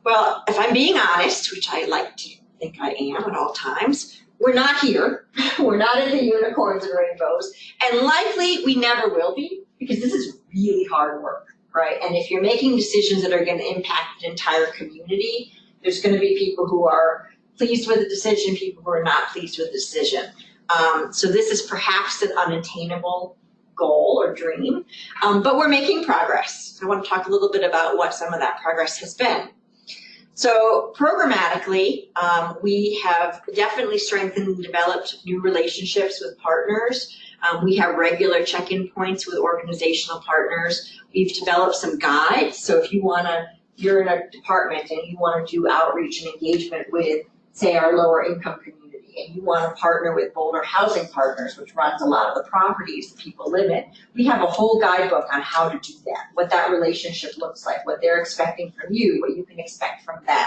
Well, if I'm being honest, which I like to think I am at all times, we're not here. [laughs] we're not in the unicorns and rainbows. And likely we never will be because this is really hard work, right? And if you're making decisions that are going to impact an entire community, there's going to be people who are pleased with the decision, people who are not pleased with the decision. Um, so this is perhaps an unattainable goal or dream, um, but we're making progress. I want to talk a little bit about what some of that progress has been. So programmatically, um, we have definitely strengthened and developed new relationships with partners. Um, we have regular check-in points with organizational partners. We've developed some guides. So if you want to, you're in a department and you want to do outreach and engagement with, say, our lower income community you want to partner with Boulder Housing Partners, which runs a lot of the properties that people live in, we have a whole guidebook on how to do that, what that relationship looks like, what they're expecting from you, what you can expect from them.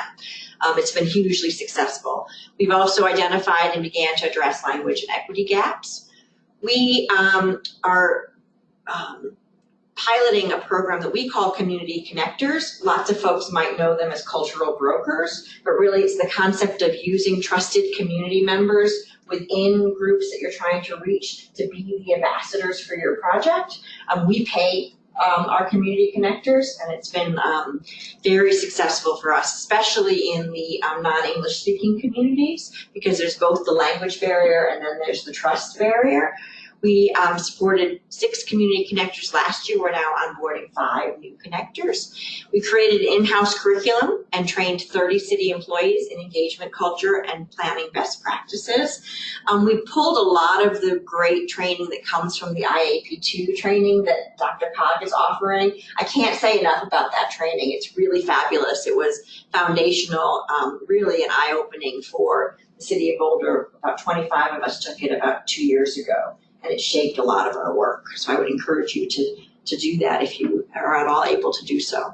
Um, it's been hugely successful. We've also identified and began to address language and equity gaps. We um, are um, piloting a program that we call Community Connectors. Lots of folks might know them as cultural brokers, but really it's the concept of using trusted community members within groups that you're trying to reach to be the ambassadors for your project. Um, we pay um, our community connectors and it's been um, very successful for us, especially in the um, non-English speaking communities because there's both the language barrier and then there's the trust barrier We um, supported six community connectors last year. We're now onboarding five new connectors. We created in-house curriculum and trained 30 city employees in engagement culture and planning best practices. Um, we pulled a lot of the great training that comes from the IAP2 training that DRCOG is offering. I can't say enough about that training. It's really fabulous. It was foundational, um, really an eye-opening for the city of Boulder. About 25 of us took it about two years ago, and it shaped a lot of our work. So I would encourage you to, to do that if you are at all able to do so.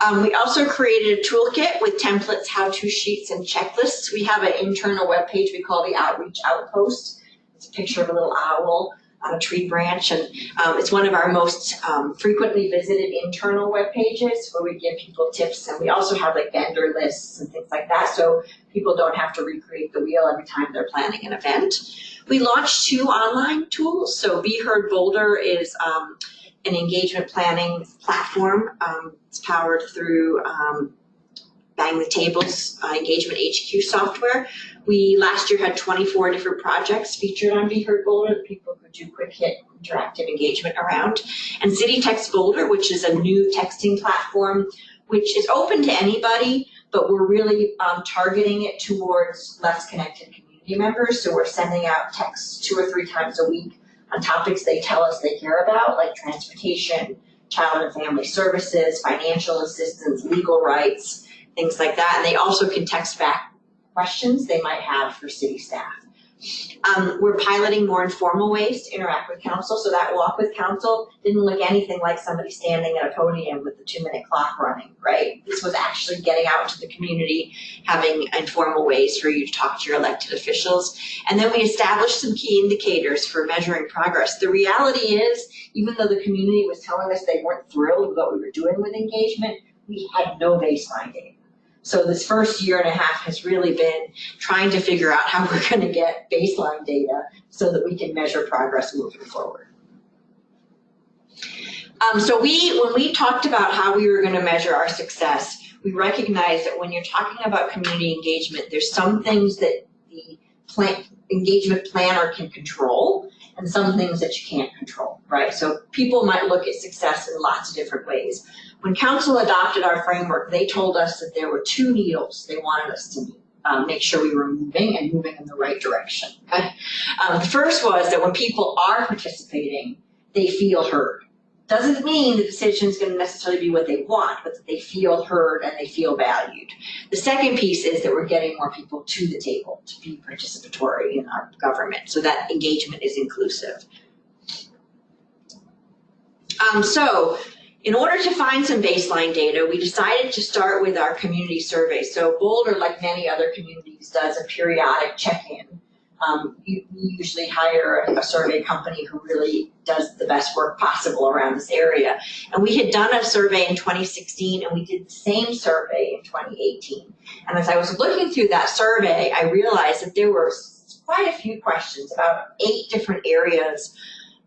Um, we also created a toolkit with templates, how-to sheets, and checklists. We have an internal webpage we call the Outreach Outpost. It's a picture of a little owl on a tree branch, and um, it's one of our most um, frequently visited internal web pages where we give people tips, and we also have like vendor lists and things like that, so people don't have to recreate the wheel every time they're planning an event. We launched two online tools. So Be Heard Boulder is um, an engagement planning platform. Um, it's powered through um, Bang the Table's uh, Engagement HQ software. We last year had 24 different projects featured on Be Heard Boulder that people could do quick hit interactive engagement around. And City Text Boulder, which is a new texting platform, which is open to anybody, but we're really um, targeting it towards less connected community members. So we're sending out texts two or three times a week on topics they tell us they care about, like transportation, child and family services, financial assistance, legal rights, things like that. And they also can text back questions they might have for city staff. Um, we're piloting more informal ways to interact with council. So that walk with council didn't look anything like somebody standing at a podium with the two minute clock running, right? This was actually getting out to the community, having informal ways for you to talk to your elected officials. And then we established some key indicators for measuring progress. The reality is, even though the community was telling us they weren't thrilled with what we were doing with engagement, we had no baseline data. So this first year and a half has really been trying to figure out how [laughs] we're going to get baseline data so that we can measure progress moving forward. Um, so we, when we talked about how we were going to measure our success, we recognized that when you're talking about community engagement, there's some things that the plan, engagement planner can control and some things that you can't control, right? So people might look at success in lots of different ways. When council adopted our framework, they told us that there were two needles they wanted us to um, make sure we were moving and moving in the right direction. Um, the first was that when people are participating, they feel heard. Doesn't mean the decision is going to necessarily be what they want, but that they feel heard and they feel valued. The second piece is that we're getting more people to the table to be participatory in our government, so that engagement is inclusive. Um, so in order to find some baseline data, we decided to start with our community survey. So Boulder, like many other communities, does a periodic check-in. Um, you, we usually hire a survey company who really does the best work possible around this area. And we had done a survey in 2016 and we did the same survey in 2018. And as I was looking through that survey, I realized that there were quite a few questions about eight different areas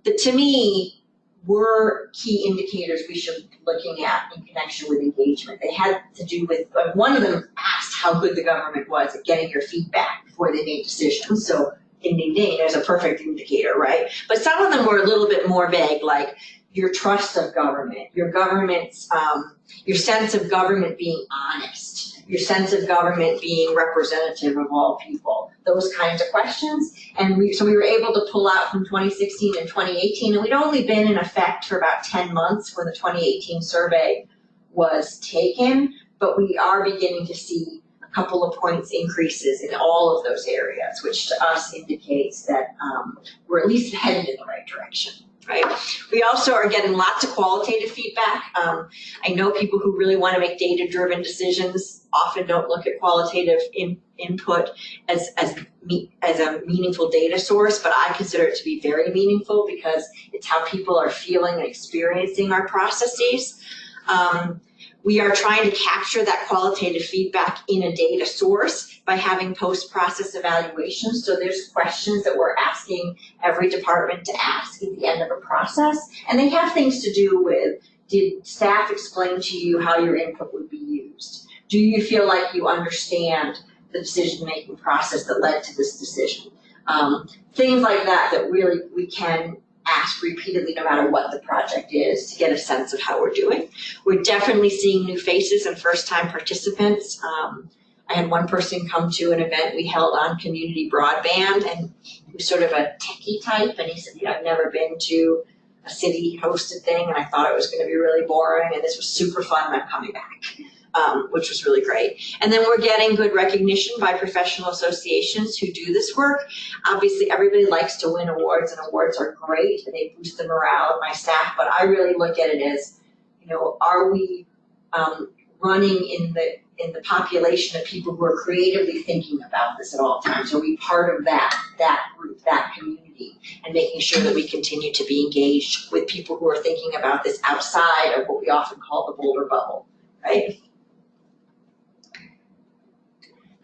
that to me were key indicators we should be looking at in connection with engagement. They had to do with, uh, one of them asked how good the government was at getting your feedback before they made decisions. So ding, ding, ding, there's a perfect indicator, right? But some of them were a little bit more vague, like your trust of government, your government's, um, your sense of government being honest, your sense of government being representative of all people, those kinds of questions. And we, so we were able to pull out from 2016 and 2018, and we'd only been in effect for about 10 months when the 2018 survey was taken, but we are beginning to see a couple of points increases in all of those areas, which to us indicates that um, we're at least headed in the right direction right? We also are getting lots of qualitative feedback. Um, I know people who really want to make data-driven decisions often don't look at qualitative in, input as, as, me, as a meaningful data source, but I consider it to be very meaningful because it's how people are feeling and experiencing our processes. Um, we are trying to capture that qualitative feedback in a data source by having post-process evaluations. So there's questions that we're asking every department to ask at the end of a process. And they have things to do with, did staff explain to you how your input would be used? Do you feel like you understand the decision-making process that led to this decision? Um, things like that that really we can ask repeatedly no matter what the project is to get a sense of how we're doing. We're definitely seeing new faces and first-time participants. Um, I had one person come to an event we held on community broadband and he was sort of a techie type and he said, know, I've never been to a city hosted thing and I thought it was gonna be really boring and this was super fun and I'm coming back. Um, which was really great. And then we're getting good recognition by professional associations who do this work. Obviously, everybody likes to win awards and awards are great and they boost the morale of my staff, but I really look at it as, you know, are we um, running in the in the population of people who are creatively thinking about this at all times? Are we part of that, that group, that community? And making sure that we continue to be engaged with people who are thinking about this outside of what we often call the Boulder bubble, right?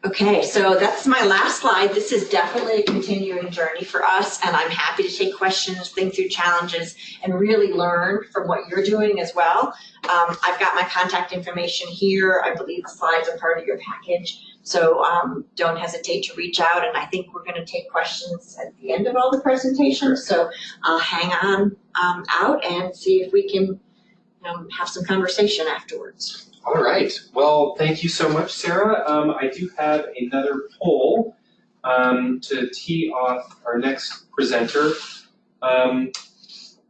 Okay, so that's my last slide. This is definitely a continuing journey for us, and I'm happy to take questions, think through challenges, and really learn from what you're doing as well. Um, I've got my contact information here. I believe the slides are part of your package, so um, don't hesitate to reach out, and I think we're going to take questions at the end of all the presentations, so I'll hang on um, out and see if we can um, have some conversation afterwards. All right. Well, thank you so much, Sarah. Um, I do have another poll um, to tee off our next presenter. Um,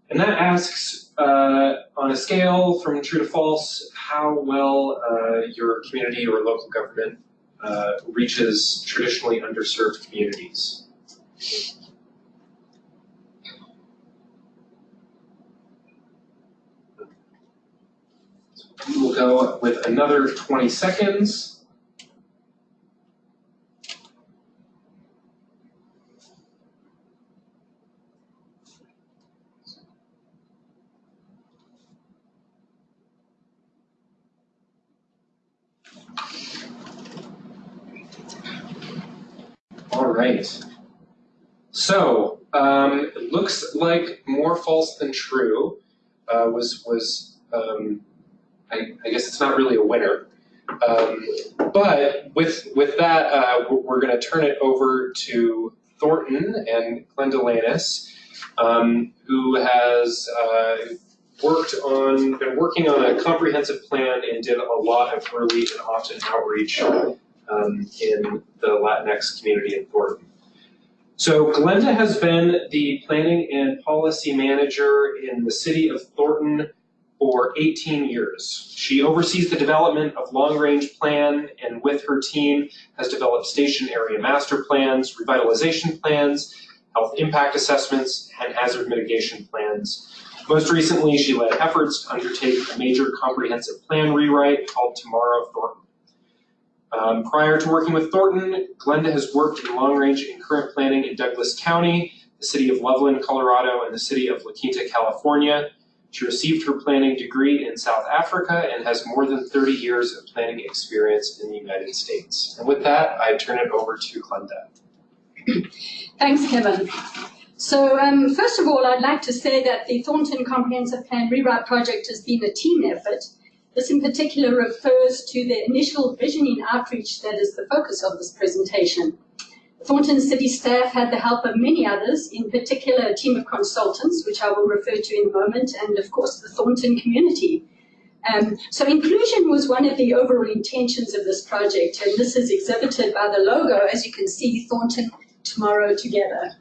and that asks, uh, on a scale from true to false, how well uh, your community or local government uh, reaches traditionally underserved communities. We will go with another 20 seconds. All right. So, um, it looks like more false than true uh, was was um, I, I guess it's not really a winner. Um, but with with that, uh, we're, going to turn it over to Thornton and Glenda Lannis, um, who has uh, worked on been working on a comprehensive plan and did a lot of early and often outreach um, in the Latinx community in Thornton. So Glenda has been the planning and policy manager in the city of Thornton for 18 years. She oversees the development of long-range plan and with her team has developed station area master plans, revitalization plans, health impact assessments, and hazard mitigation plans. Most recently, she led efforts to undertake a major comprehensive plan rewrite called Tomorrow Thornton. Um, prior to working with Thornton, Glenda has worked in long-range and current planning in Douglas County, the city of Loveland, Colorado, and the city of La Quinta, California. She received her planning degree in South Africa and has more than 30 years of planning experience in the United States. And with that, I turn it over to Glenda. Thanks, Kevin. So um, first of all, I'd like to say that the Thornton Comprehensive Plan Rewrite Project has been a team effort. This in particular refers to the initial visioning outreach that is the focus of this presentation. Thornton City staff had the help of many others, in particular a team of consultants, which I will refer to in a moment, and of course the Thornton community. Um, so inclusion was one of the overall intentions of this project, and this is exhibited by the logo, as you can see, Thornton Tomorrow Together.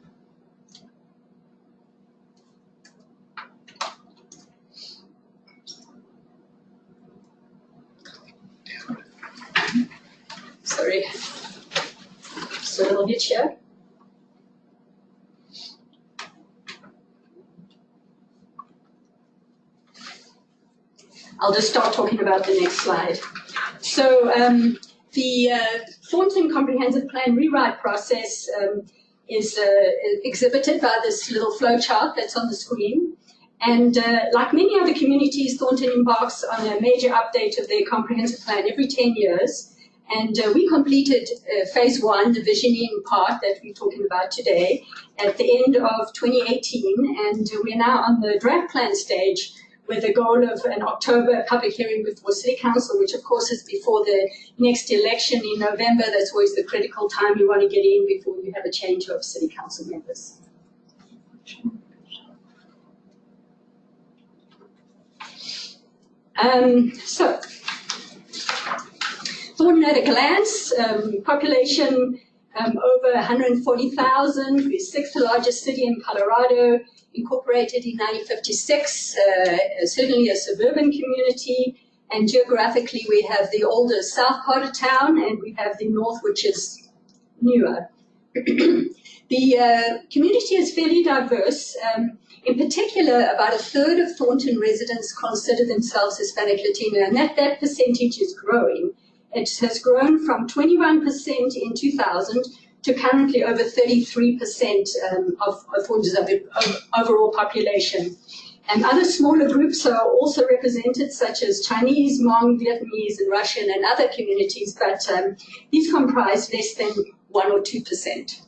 Sorry a little bit here. I'll just start talking about the next slide. So um, the uh, Thornton Comprehensive Plan rewrite process um, is uh, exhibited by this little flowchart that's on the screen. And uh, like many other communities, Thornton embarks on a major update of their comprehensive plan every 10 years. And uh, we completed uh, phase one, the visioning part that we're talking about today, at the end of 2018. And we're now on the draft plan stage, with the goal of an October public hearing before City Council, which of course is before the next election in November. That's always the critical time you want to get in before you have a change of City Council members. Um, so, Thornton at a glance, um, population um, over 140,000, we're sixth largest city in Colorado, incorporated in 1956, uh, certainly a suburban community, and geographically we have the older south part of town and we have the north, which is newer. [clears throat] the uh, community is fairly diverse. Um, in particular, about a third of Thornton residents consider themselves Hispanic Latino, and that, that percentage is growing. It has grown from 21% in 2000 to currently over 33% um, of, of Thornton's overall population. And other smaller groups are also represented, such as Chinese, Hmong, Vietnamese, and Russian, and other communities, but um, these comprise less than 1 or 2%.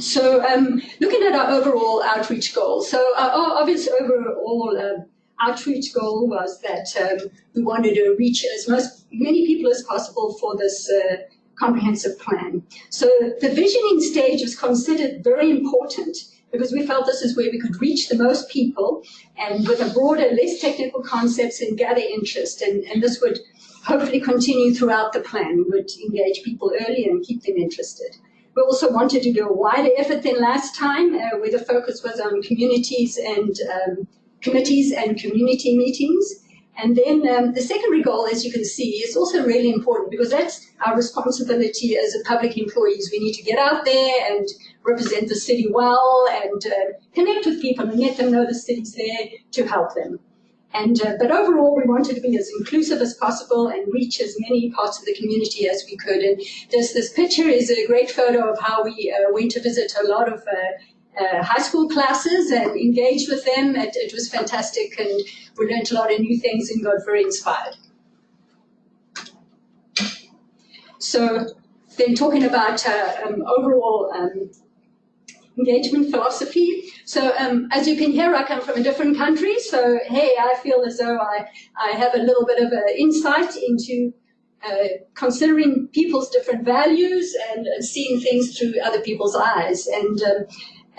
So um, looking at our overall outreach goal. so our, obvious overall uh, outreach goal was that um, we wanted to reach as most, many people as possible for this uh, comprehensive plan. So the visioning stage was considered very important because we felt this is where we could reach the most people and with a broader, less technical concepts and gather interest. And, and this would hopefully continue throughout the plan. Would engage people early and keep them interested. We also wanted to do a wider effort than last time, uh, where the focus was on communities and um, committees and community meetings. And then um, the secondary goal, as you can see, is also really important because that's our responsibility as a public employees. We need to get out there and represent the city well and uh, connect with people and let them know the city's there to help them. And, uh, but overall, we wanted to be as inclusive as possible and reach as many parts of the community as we could. And this, this picture is a great photo of how we uh, went to visit a lot of uh, uh, high school classes and engaged with them. It, it, was fantastic and we learned a lot of new things and got very inspired. So then talking about uh, um, overall um, engagement philosophy. So um, as you can hear, I come from a different country. So hey, I feel as though I, I have a little bit of insight into uh, considering people's different values and uh, seeing things through other people's eyes. And um,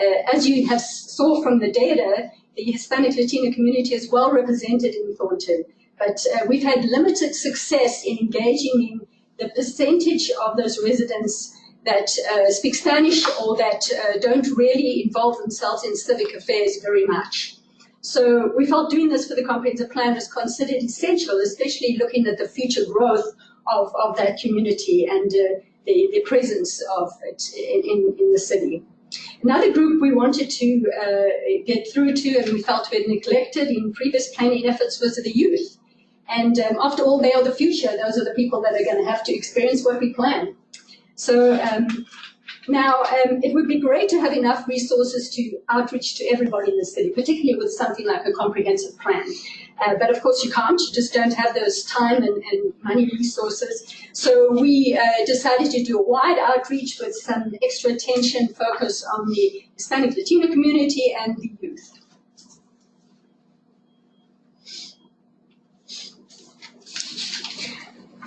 uh, as you have saw from the data, the Hispanic Latino community is well represented in Thornton. But uh, we've had limited success in engaging in the percentage of those residents that uh, speak Spanish or that uh, don't really involve themselves in civic affairs very much. So we felt doing this for the comprehensive plan was considered essential, especially looking at the future growth of, of that community and uh, the, the presence of it in, in, the city. Another group we wanted to uh, get through to and we felt we had neglected in previous planning efforts was the youth. And um, after all, they are the future. Those are the people that are going to have to experience what we plan. So um, now um, it would be great to have enough resources to outreach to everybody in the city, particularly with something like a comprehensive plan. Uh, but of course you can't, you just don't have those time and, and money resources. So we uh, decided to do a wide outreach with some extra attention focus on the Hispanic Latino community and the youth.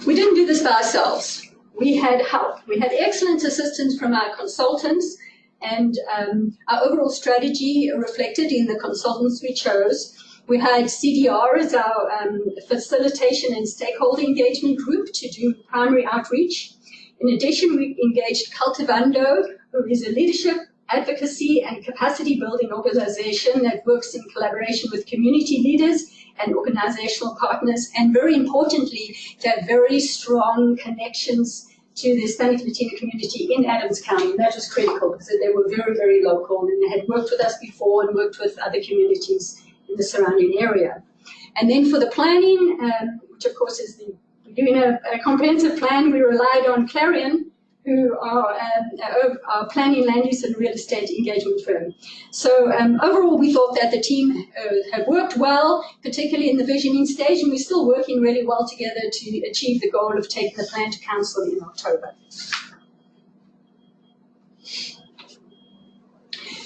We didn't do this by ourselves we had help. We had excellent assistance from our consultants and um, our overall strategy reflected in the consultants we chose. We had CDR as our um, facilitation and stakeholder engagement group to do primary outreach. In addition, we engaged Cultivando, who is a leadership, advocacy, and capacity building organization that works in collaboration with community leaders and organizational partners, and very importantly, to have very strong connections to the Hispanic Latino community in Adams County. And that was critical because they were very, very local and they had worked with us before and worked with other communities in the surrounding area. And then for the planning, um, which of course is the, doing a, a comprehensive plan, we relied on Clarion, who are, um, are planning land use and real estate engagement firm. So um, overall, we thought that the team uh, had worked well, particularly in the visioning stage, and we're still working really well together to achieve the goal of taking the plan to council in October.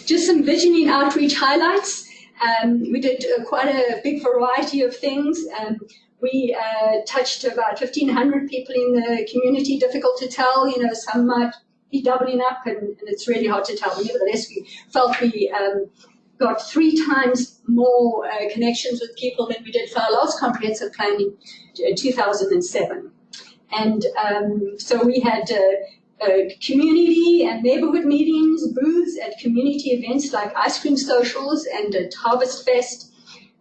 just some visioning outreach highlights. Um, we did uh, quite a big variety of things. Um, we uh, touched about 1,500 people in the community. Difficult to tell, you know, some might be doubling up, and, and it's really hard to tell. Nevertheless, we felt we um, got three times more uh, connections with people than we did for our last comprehensive plan in 2007. And um, so we had uh, uh, community and neighborhood meetings, booths at community events like ice cream socials and at Harvest Fest.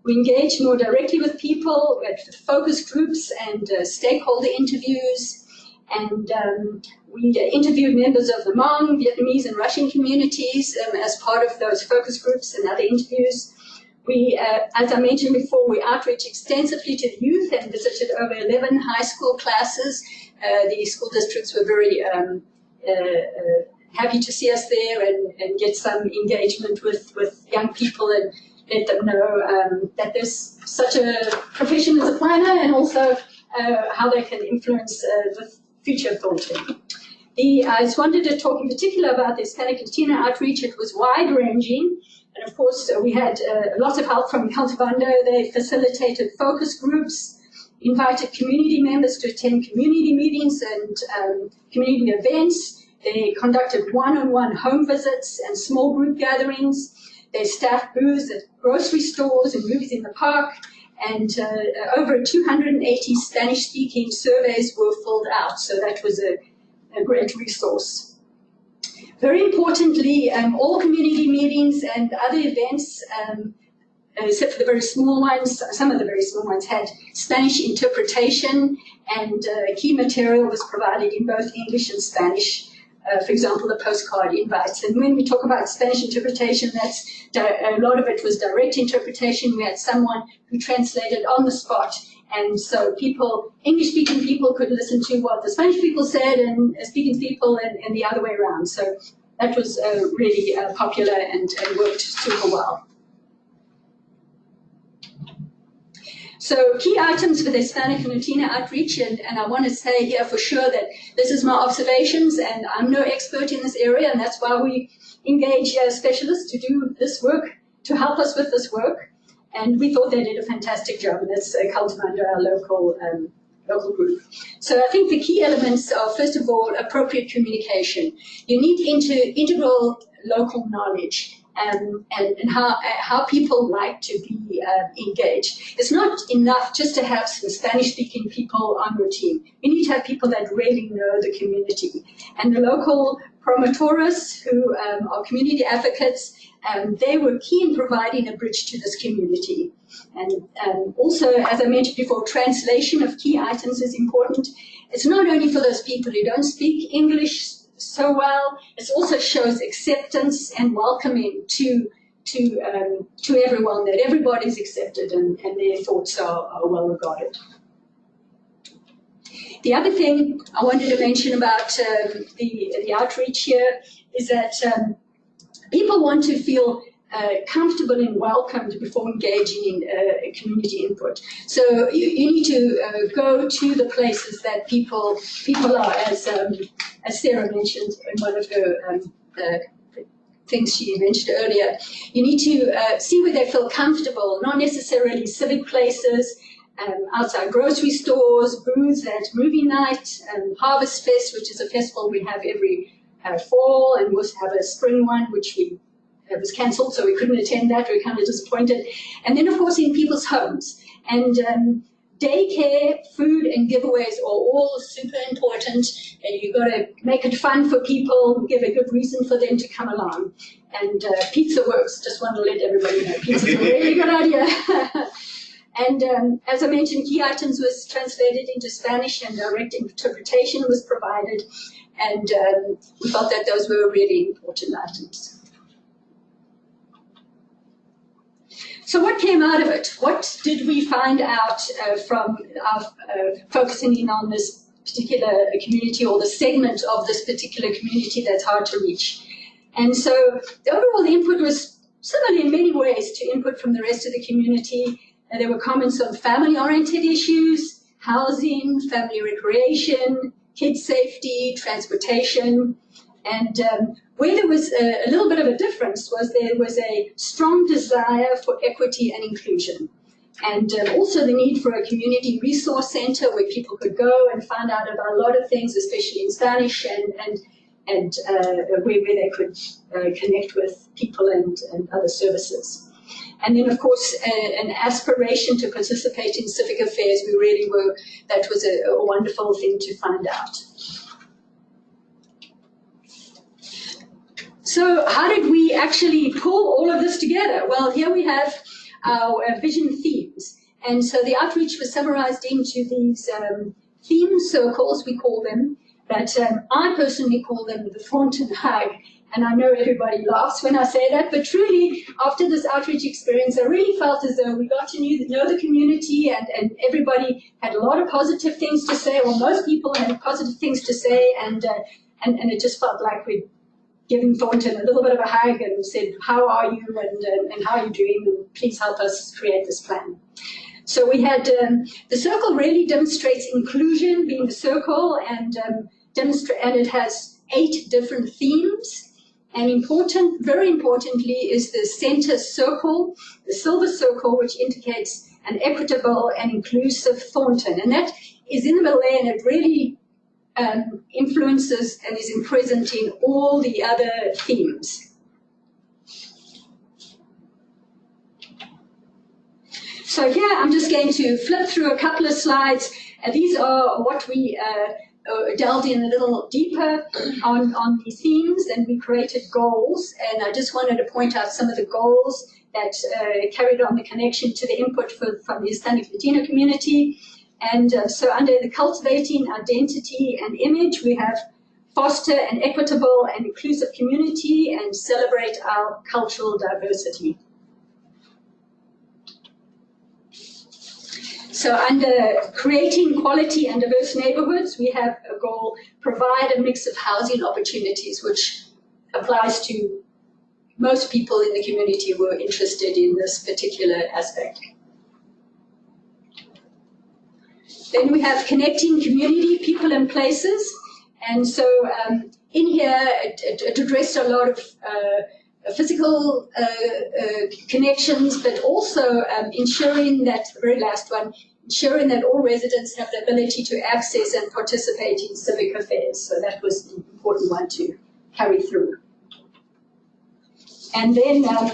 We engaged more directly with people at focus groups and uh, stakeholder interviews. And um, we interviewed members of the Hmong, Vietnamese, and Russian communities um, as part of those focus groups and other interviews. We, uh, as I mentioned before, we outreach extensively to the youth and visited over 11 high school classes. Uh, the school districts were very um, uh, uh, happy to see us there and, and get some engagement with, with young people and let them know um, that there's such a profession as a planner and also uh, how they can influence the future of Thornton. The, I just wanted to talk in particular about the Hispanic Latina outreach. It was wide ranging. And of course, uh, we had uh, lot of help from Cultivando. They facilitated focus groups, invited community members to attend community meetings and um, community events. They conducted one-on-one -on -one home visits and small group gatherings. They staffed booths at grocery stores and movies in the park. And uh, over 280 Spanish-speaking surveys were filled out. So that was a, a great resource. Very importantly, um, all community meetings and other events, um, except for the very small ones, some of the very small ones had Spanish interpretation and uh, key material was provided in both English and Spanish. Uh, for example, the postcard invites. And when we talk about Spanish interpretation, that's a lot of it was direct interpretation. We had someone who translated on the spot and so people, English-speaking people could listen to what the Spanish people said and uh, speaking people and, and the other way around. So that was uh, really uh, popular and, and worked super well. So key items for the Hispanic and Latina outreach, and, and, I want to say here for sure that this is my observations, and I'm no expert in this area, and that's why we engage uh, specialists to do this work, to help us with this work. And we thought they did a fantastic job, and that's uh, Cultivando our local um, local group. So I think the key elements are, first of all, appropriate communication. You need inter integral local knowledge um, and, and how, uh, how people like to be uh, engaged. It's not enough just to have some Spanish-speaking people on your team. You need to have people that really know the community. And the local promotores, who um, are community advocates, um, they were key in providing a bridge to this community. And um, also, as I mentioned before, translation of key items is important. It's not only for those people who don't speak English so well, it also shows acceptance and welcoming to to um, to everyone, that everybody's accepted and, and their thoughts are, are well regarded. The other thing I wanted to mention about um, the, the outreach here is that um, people want to feel uh, comfortable and welcomed before engaging in uh, community input. So you, you need to uh, go to the places that people people are, as um, as Sarah mentioned in one of her um, things she mentioned earlier. You need to uh, see where they feel comfortable, not necessarily civic places, um, outside grocery stores, booths at movie night, um, Harvest Fest, which is a festival we have every uh, fall, and we also have a spring one, which we it was cancelled, so we couldn't attend that. We were kind of disappointed. And then, of course, in people's homes. And um, daycare, food, and giveaways are all super important. And you've got to make it fun for people, give a good reason for them to come along. And uh, pizza works. Just want to let everybody know pizza's a really good idea. [laughs] and um, as I mentioned, key items was translated into Spanish and direct interpretation was provided. And um, we felt that those were really important items. So what came out of it? What did we find out uh, from our, uh, focusing in on this particular community or the segment of this particular community that's hard to reach? And so the overall input was similar in many ways to input from the rest of the community. Uh, there were comments on family-oriented issues, housing, family recreation, kid safety, transportation, And um, where there was a, a, little bit of a difference was there was a strong desire for equity and inclusion. And um, also the need for a community resource center where people could go and find out about a lot of things, especially in Spanish, and, and, and uh, where, where they could uh, connect with people and, and other services. And then, of course, a, an aspiration to participate in civic affairs. We really were, that was a, a wonderful thing to find out. So how did we actually pull all of this together? Well, here we have our uh, vision themes. And so the outreach was summarized into these um, theme circles, we call them, but um, I personally call them the Thornton Hug. And I know everybody laughs when I say that, but truly, after this outreach experience, I really felt as though we got to know the community and, and everybody had a lot of positive things to say, or most people had positive things to say, and, uh, and, and it just felt like we'd given Thornton a little bit of a hug and said, how are you and, uh, and how are you doing, and please help us create this plan. So we had, um, the circle really demonstrates inclusion being the circle and, um, demonstrate, and it has eight different themes. And important, very importantly, is the center circle, the silver circle, which indicates an equitable and inclusive Thornton. And that is in the middle there, and it really um, influences and is present in all the other themes. So here I'm just going to flip through a couple of slides. Uh, these are what we uh, uh, delved in a little deeper on, on the themes and we created goals. And I just wanted to point out some of the goals that uh, carried on the connection to the input for, from the Hispanic Latino community. And uh, so under the cultivating identity and image, we have foster an equitable and inclusive community and celebrate our cultural diversity. So under creating quality and diverse neighborhoods, we have a goal, provide a mix of housing opportunities, which applies to most people in the community who are interested in this particular aspect. Then we have connecting community, people and places. And so um, in here, it, it, it, addressed a lot of uh, physical uh, uh, connections, but also um, ensuring that, the very last one, ensuring that all residents have the ability to access and participate in civic affairs. So that was an important one to carry through. And then um,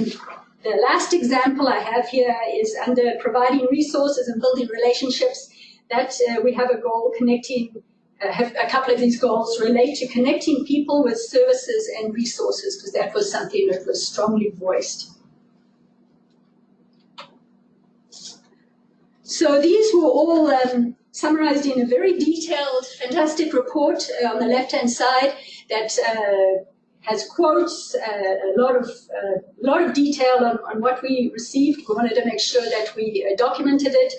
the last example I have here is under providing resources and building relationships that uh, we have a goal connecting, uh, have a couple of these goals relate to connecting people with services and resources, because that was something that was strongly voiced. So these were all um, summarized in a very detailed, fantastic report uh, on the left-hand side that uh, has quotes, uh, a lot of uh, lot of detail on, on what we received. We wanted to make sure that we uh, documented it.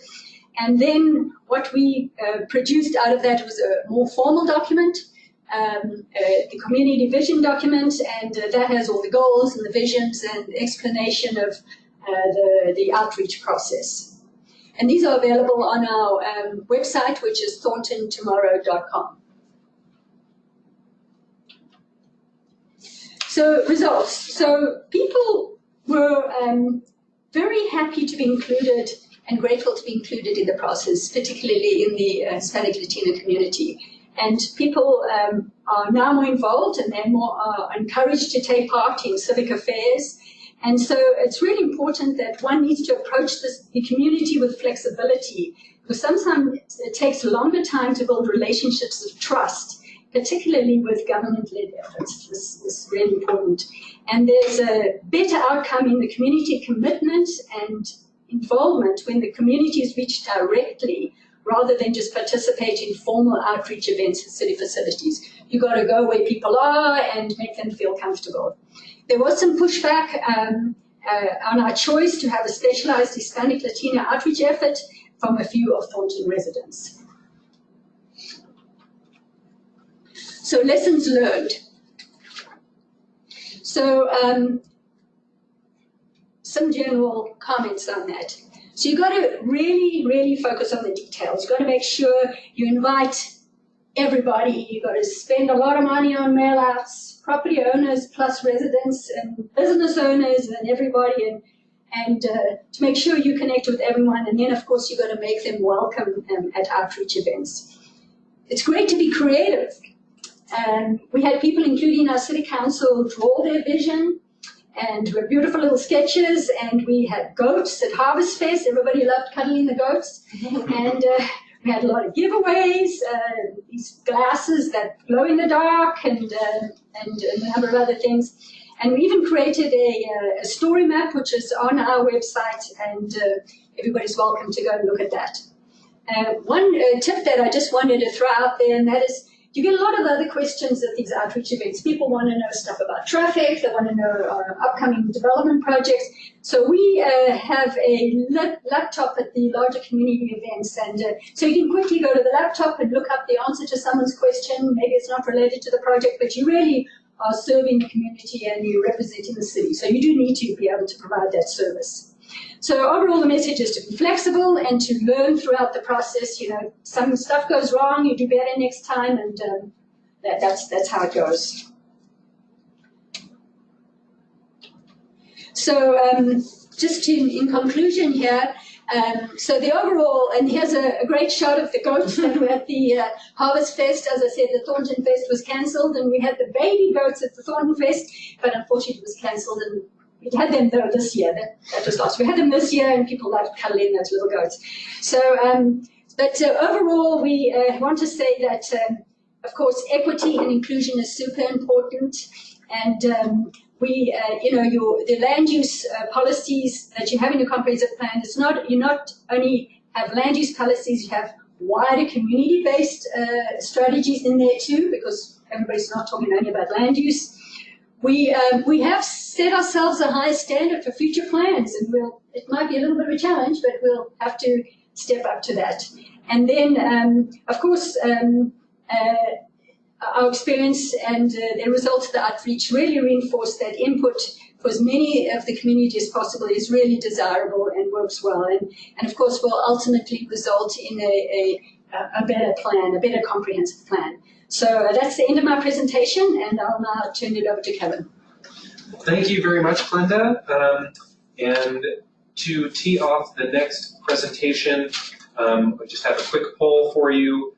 And then what we uh, produced out of that was a more formal document, um, uh, the community vision document, and uh, that has all the goals and the visions and explanation of uh, the, the outreach process. And these are available on our um, website, which is thorntontomorrow.com. So results. So people were um, very happy to be included and grateful to be included in the process, particularly in the uh, Hispanic Latino community. And people um, are now more involved and they're more uh, encouraged to take part in civic affairs. And so it's really important that one needs to approach this, the community with flexibility because sometimes it takes a longer time to build relationships of trust, particularly with government-led efforts. This is really important. And there's a better outcome in the community commitment and involvement when the community is reached directly rather than just participate in formal outreach events at city facilities. You got to go where people are and make them feel comfortable. There was some pushback um, uh, on our choice to have a specialized Hispanic Latino outreach effort from a few of Thornton residents. So lessons learned. So um, some general comments on that. So you've got to really, really focus on the details. You've got to make sure you invite everybody. You've got to spend a lot of money on mail outs, property owners plus residents and business owners and everybody, and and uh, to make sure you connect with everyone. And then, of course, you've got to make them welcome um, at outreach events. It's great to be creative. And we had people, including our city council, draw their vision and we had beautiful little sketches and we had goats at Harvest Fest. Everybody loved cuddling the goats. [laughs] and uh, we had a lot of giveaways, uh, these glasses that glow in the dark and, uh, and a number of other things. And we even created a, uh, a story map, which is on our website, and uh, everybody's welcome to go and look at that. Uh, one uh, tip that I just wanted to throw out there, and that is you get a lot of other questions at these outreach events. People want to know stuff about traffic, they want to know our upcoming development projects. So we uh, have a laptop at the larger community events, and uh, so you can quickly go to the laptop and look up the answer to someone's question. Maybe it's not related to the project, but you really are serving the community and you're representing the city. So you do need to be able to provide that service. So overall, the message is to be flexible and to learn throughout the process. You know, some stuff goes wrong, you do better next time, and um, that, that's that's how it goes. So um, just in, in conclusion here, um, so the overall, and here's a, a, great shot of the goats that were at the uh, Harvest Fest. As I said, the Thornton Fest was cancelled, and we had the baby goats at the Thornton Fest, but unfortunately it was cancelled, and we had them though this year. That, that was last. We had them this year, and people loved cuddling those little goats. So, um, but uh, overall, we uh, want to say that, um, of course, equity and inclusion is super important, and um, we, uh, you know, your the land use uh, policies that you have in your comprehensive plan. It's not you not only have land use policies, you have wider community-based uh, strategies in there too, because everybody's not talking only about land use. We um, we have set ourselves a high standard for future plans, and we'll it might be a little bit of a challenge, but we'll have to step up to that. And then, um, of course. Um, uh, our experience and uh, the results of the outreach really reinforce that input for as many of the community as possible is really desirable and works well. And, and of course, will ultimately result in a, a, a better plan, a better comprehensive plan. So that's the end of my presentation, and I'll now turn it over to Kevin. Thank you very much, Glenda. Um, and to tee off the next presentation, um, I just have a quick poll for you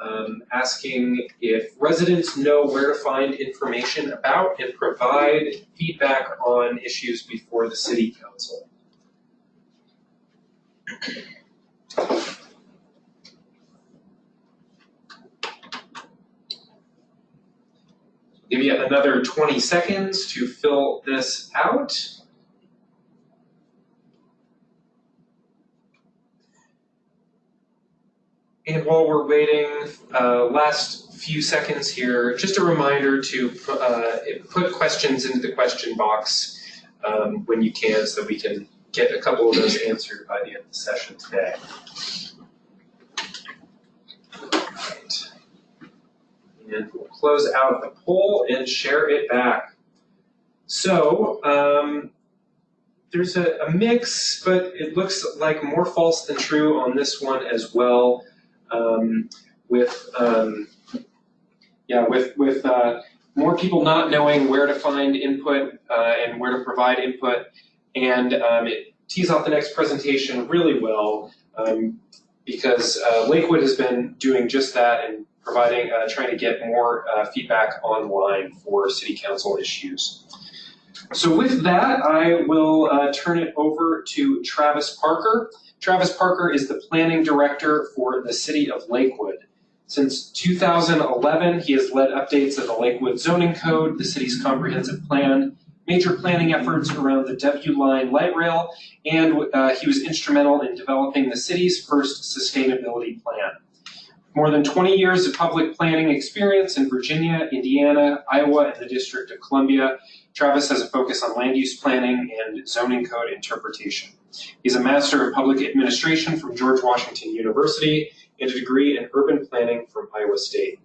um, asking if residents know where to find information about and provide feedback on issues before the City Council. Give you another 20 seconds to fill this out. And while we're waiting, uh, last few seconds here, just a reminder to uh, put questions into the question box um, when you can so that we can get a couple of those answered by the end of the session today. Close out the poll and share it back. So, um, there's a, a, mix, but it looks like more false than true on this one as well um, with um, yeah with with uh, more people not knowing where to find input uh, and where to provide input, and um, it tees off the next presentation really well um, because uh, Lakewood has been doing just that and providing uh, trying to get more uh, feedback online for city council issues. So with that, I will uh, turn it over to Travis Parker. Travis Parker is the planning director for the city of Lakewood. Since 2011, he has led updates of the Lakewood zoning code, the city's comprehensive plan, major planning efforts around the W Line light rail, and uh, he was instrumental in developing the city's first sustainability plan. More than 20 years of public planning experience in Virginia, Indiana, Iowa, and the District of Columbia, Travis has a focus on land use planning and zoning code interpretation. He's a Master of Public Administration from George Washington University and a degree in Urban Planning from Iowa State.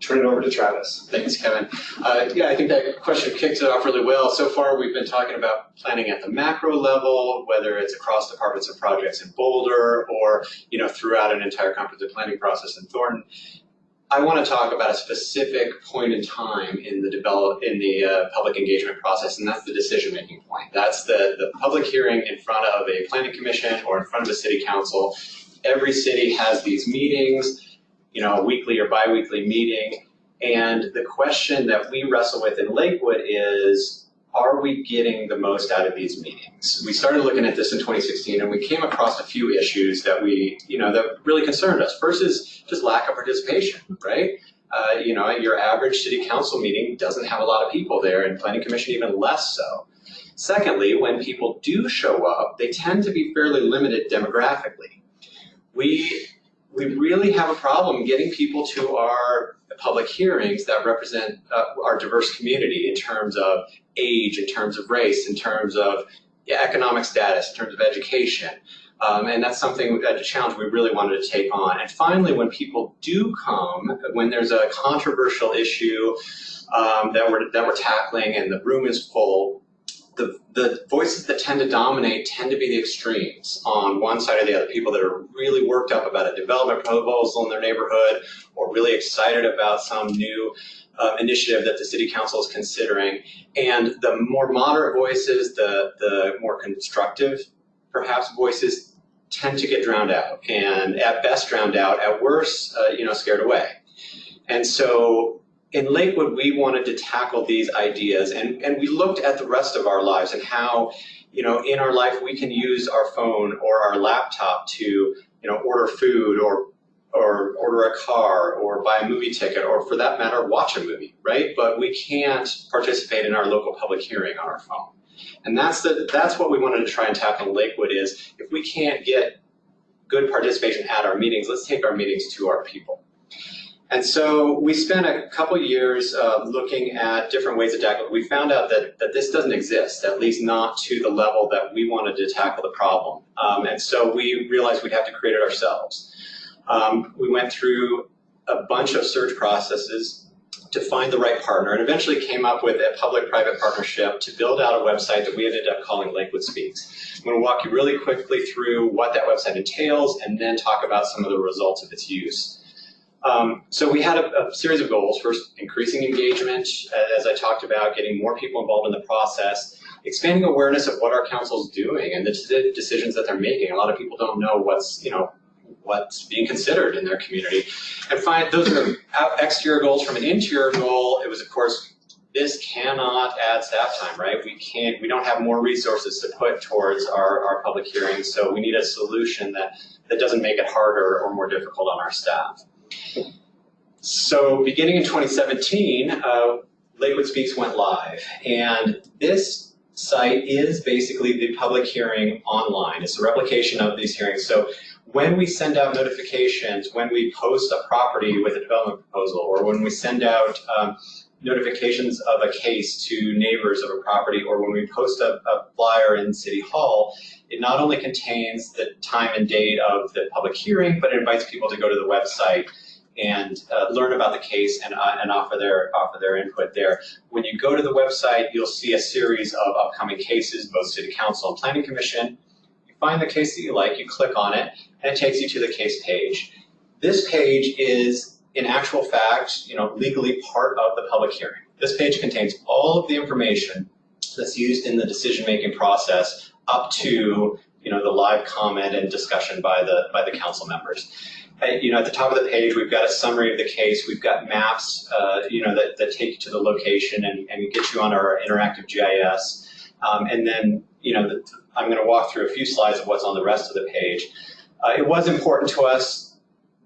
Turn it over to Travis. Thanks, Kevin. Uh, yeah, I think that question kicks it off really well. So far, we've been talking about planning at the macro level, whether it's across departments and projects in Boulder or you know throughout an entire comprehensive planning process in Thornton. I want to talk about a specific point in time in the develop in the uh, public engagement process, and that's the decision-making point. That's the the public hearing in front of a planning commission or in front of a city council. Every city has these meetings, you know, a weekly or biweekly meeting, and the question that we wrestle with in Lakewood is are we getting the most out of these meetings? We started looking at this in 2016 and we came across a few issues that we, you know, that really concerned us. First is just lack of participation, right? Uh, you know, your average city council meeting doesn't have a lot of people there and planning commission even less so. Secondly, when people do show up, they tend to be fairly limited demographically. We, we really have a problem getting people to our public hearings that represent uh, our diverse community in terms of age, in terms of race, in terms of economic status, in terms of education. Um, and that's something, a challenge we really wanted to take on. And finally, when people do come, when there's a controversial issue um, that, we're, that we're tackling and the room is full, the, the voices that tend to dominate tend to be the extremes on one side or the other. People that are really worked up about a development proposal in their neighborhood or really excited about some new uh, initiative that the city council is considering. And the more moderate voices, the, the more constructive, perhaps, voices tend to get drowned out and at best drowned out, at worst, uh, you know, scared away. And so in Lakewood, we wanted to tackle these ideas and, and we looked at the rest of our lives and how, you know, in our life we can use our phone or our laptop to, you know, order food or or order a car or buy a movie ticket or for that matter watch a movie right? But we can't participate in our local public hearing on our phone. And that's the that's what we wanted to try and tackle in lakewood is if we can't get good participation at our meetings let's take our meetings to our people and so we spent a couple years uh, looking at different ways to tackle it. We found out that, that this doesn't exist, at least not to the level that we wanted to tackle the problem. Um, and so we realized we'd have to create it ourselves. Um, we went through a bunch of search processes to find the right partner and eventually came up with a public-private partnership to build out a website that we ended up calling Lakewood Speaks. I'm going to walk you really quickly through what that website entails and then talk about some of the results of its use. Um, so we had a, a, series of goals. First, increasing engagement, as I talked about, getting more people involved in the process, expanding awareness of what our council is doing and the decisions that they're making. A lot of people don't know what's, you know, what's being considered in their community. And find those are exterior goals. From an interior goal, it was of course this cannot add staff time, right? We can't, we don't have more resources to put towards our, our public hearings, so we need a solution that, that doesn't make it harder or more difficult on our staff. So beginning in 2017, uh, Lakewood Speaks went live, and this site is basically the public hearing online. It's a replication of these hearings. So when we send out notifications, when we post a property with a development proposal, or when we send out um, notifications of a case to neighbors of a property, or when we post a, a, flyer in City Hall, it not only contains the time and date of the public hearing, but it invites people to go to the website and uh, learn about the case and, uh, and offer their offer their input there. When you go to the website, you'll see a series of upcoming cases, both City Council and Planning Commission. You find the case that you like, you click on it, and it takes you to the case page. This page is, in actual fact, you know, legally part of the public hearing. This page contains all of the information that's used in the decision-making process up to you know, the live comment and discussion by the, by the council members. Uh, you know, at the top of the page, we've got a summary of the case. We've got maps, uh, you know, that, that take you to the location and, and get you on our interactive GIS. Um, and then, you know, the, I'm going to walk through a few slides of what's on the rest of the page. Uh, it was important to us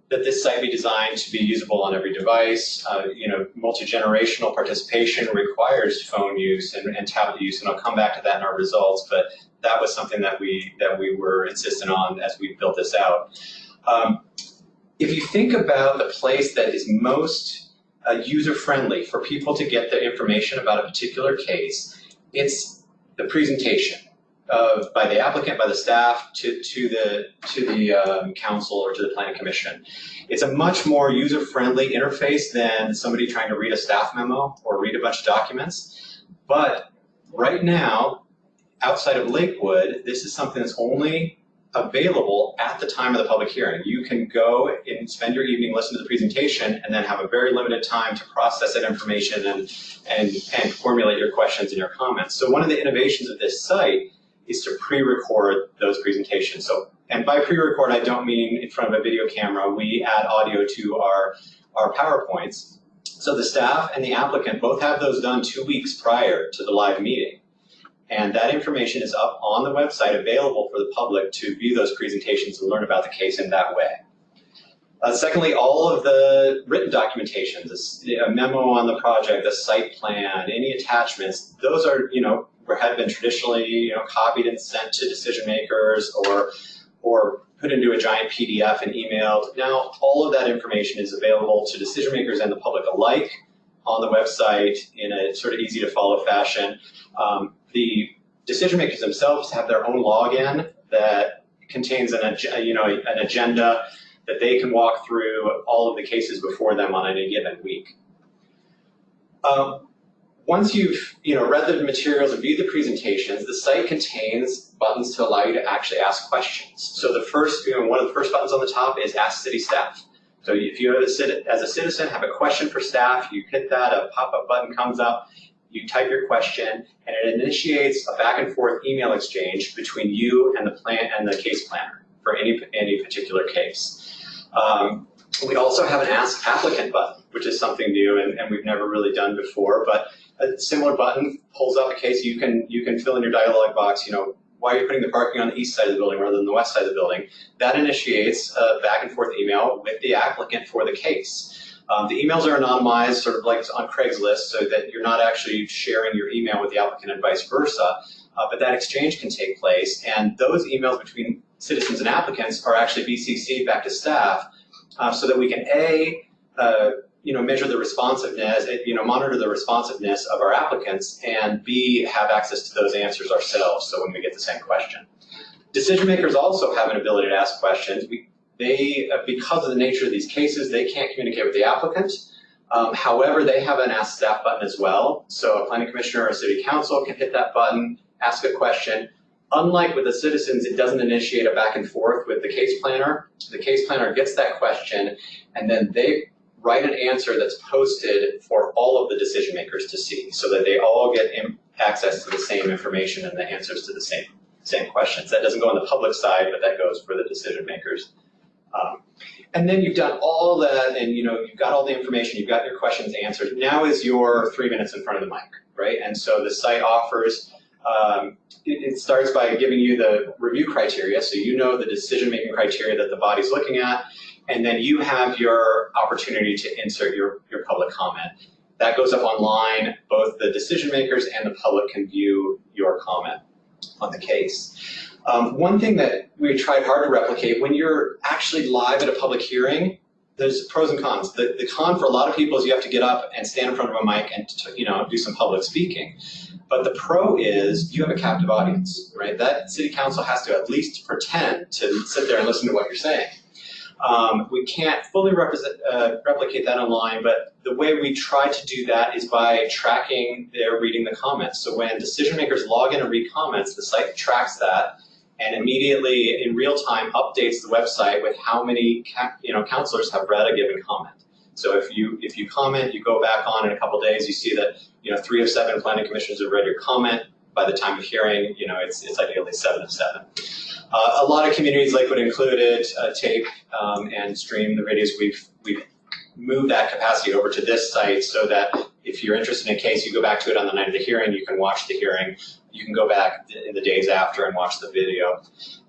that this site be designed to be usable on every device. Uh, you know, multi-generational participation requires phone use and, and, tablet use, and I'll come back to that in our results, but that was something that we, that we were insistent on as we built this out. Um, if you think about the place that is most uh, user-friendly for people to get the information about a particular case, it's the presentation of by the applicant, by the staff, to, to the, to the um, council or to the planning commission. It's a much more user-friendly interface than somebody trying to read a staff memo or read a bunch of documents. But right now, outside of Lakewood, this is something that's only available at the time of the public hearing. You can go and spend your evening, listen to the presentation, and then have a very limited time to process that information and, and, and formulate your questions and your comments. So one of the innovations of this site is to pre-record those presentations. So, and by pre-record, I don't mean in front of a video camera. We add audio to our, our PowerPoints. So the staff and the applicant both have those done two weeks prior to the live meeting. And that information is up on the website available for the public to view those presentations and learn about the case in that way. Uh, secondly, all of the written documentation, this, a memo on the project, the site plan, any attachments, those are, you know, had been traditionally, you know, copied and sent to decision makers or, or put into a giant PDF and emailed. Now, all of that information is available to decision makers and the public alike on the website in a sort of easy to follow fashion. Um, the decision makers themselves have their own login that contains an, you know, an agenda that they can walk through all of the cases before them on any given week. Um, once you've you know, read the materials and viewed the presentations, the site contains buttons to allow you to actually ask questions. So the first, you know, one of the first buttons on the top is Ask City Staff. So if you as a citizen have a question for staff, you hit that, a pop-up button comes up, you type your question, and it initiates a back and forth email exchange between you and the plan and the case planner for any, any particular case. Um, we also have an Ask Applicant button, which is something new and, and we've never really done before, but a similar button pulls up a case you can you can fill in your dialog box, you know, why are you putting the parking on the east side of the building rather than the west side of the building? That initiates a back and forth email with the applicant for the case. Um, the emails are anonymized, sort of like on Craigslist, so that you're not actually sharing your email with the applicant and vice versa. Uh, but that exchange can take place, and those emails between citizens and applicants are actually BCC'd back to staff uh, so that we can A, uh, you know, measure the responsiveness, you know, monitor the responsiveness of our applicants, and B, have access to those answers ourselves, so when we get the same question. Decision makers also have an ability to ask questions. We, they, uh, because of the nature of these cases, they can't communicate with the applicant. Um, however, they have an Ask Staff button as well. So a planning commissioner or city council can hit that button, ask a question. Unlike with the citizens, it doesn't initiate a back and forth with the case planner. The case planner gets that question, and then they write an answer that's posted for all of the decision makers to see so that they all get access to the same information and the answers to the same, same questions. That doesn't go on the public side, but that goes for the decision makers. Um, and then you've done all that and you know, you've got all the information, you've got your questions answered. Now is your three minutes in front of the mic, right? And so the site offers um, it, it, starts by giving you the review criteria, so you know the decision-making criteria that the body's looking at, and then you have your opportunity to insert your, your public comment. That goes up online. Both the decision makers and the public can view your comment on the case. Um, one thing that we tried hard to replicate, when you're actually live at a public hearing, there's pros and cons. The, the con for a lot of people is you have to get up and stand in front of a mic and you know do some public speaking. But the pro is you have a captive audience, right? That city council has to at least pretend to sit there and listen to what you're saying. Um, we can't fully uh, replicate that online, but the way we try to do that is by tracking their reading the comments. So when decision makers log in and read comments, the site tracks that and immediately in real time updates the website with how many you know councilors have read a given comment. So if you if you comment, you go back on in a couple days, you see that you know three of seven planning commissioners have read your comment. By the time of hearing, you know it's it's ideally seven of seven. Uh, a lot of communities, Lakewood included, uh, tape um, and stream the videos. We've, we've moved that capacity over to this site so that if you're interested in a case, you go back to it on the night of the hearing, you can watch the hearing. You can go back in the days after and watch the video.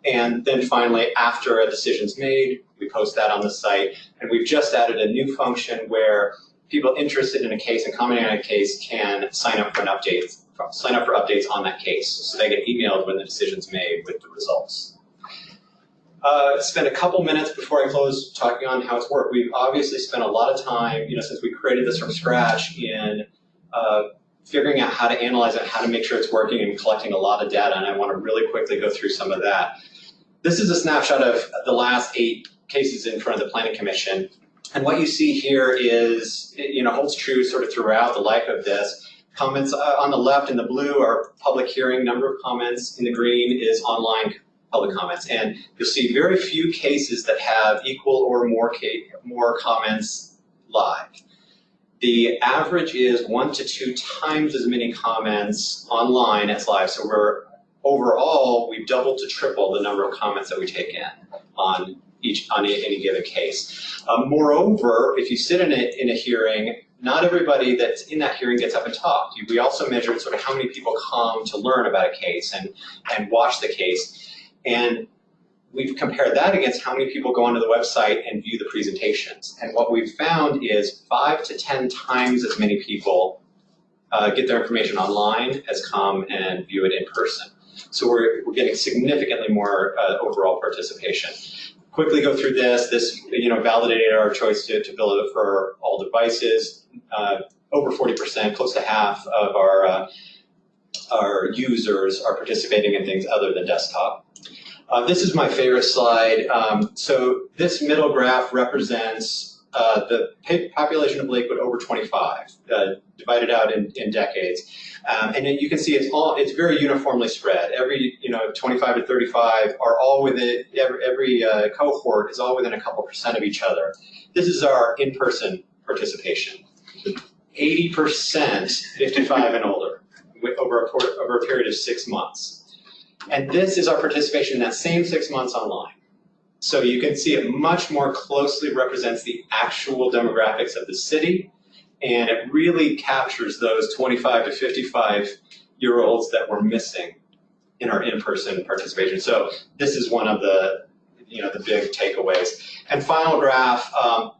And then finally, after a decision's made, we post that on the site. And we've just added a new function where people interested in a case and commenting on a case can sign up for an update sign up for updates on that case. So they get emailed when the decision's made with the results. Uh, spend a couple minutes before I close talking on how it's worked. We've obviously spent a lot of time, you know, since we created this from scratch in uh, figuring out how to analyze it, how to make sure it's working and collecting a lot of data, and I want to really quickly go through some of that. This is a snapshot of the last eight cases in front of the Planning Commission. And what you see here is, you know, holds true sort of throughout the life of this. Comments uh, on the left in the blue are public hearing, number of comments. In the green is online public comments. And you'll see very few cases that have equal or more more comments live. The average is one to two times as many comments online as live. So we're overall we've doubled to triple the number of comments that we take in on each on any given case. Um, moreover, if you sit in a in a hearing, not everybody that's in that hearing gets up and talks. We also measured sort of how many people come to learn about a case and and watch the case. And we've compared that against how many people go onto the website and view the presentations. And what we've found is five to 10 times as many people uh, get their information online as come and view it in person. So we're, we're getting significantly more uh, overall participation. Quickly go through this. This, you know, validated our choice to, to build it for all devices. Uh, over 40%, close to half of our uh, our users are participating in things other than desktop. Uh, this is my favorite slide. Um, so this middle graph represents uh, the population of Lakewood over 25, uh, divided out in, in decades. Um, and you can see it's all it's very uniformly spread. Every you know 25 to 35 are all within every, every uh, cohort is all within a couple percent of each other. This is our in-person participation. 80% 55 and older over, a, por- over a period of six months. And this is our participation in that same six months online. So you can see it much more closely represents the actual demographics of the city, and it really captures those 25 to 55 year olds that we're missing in our in-person participation. So this is one of the, you know, the big takeaways. And final graph, um,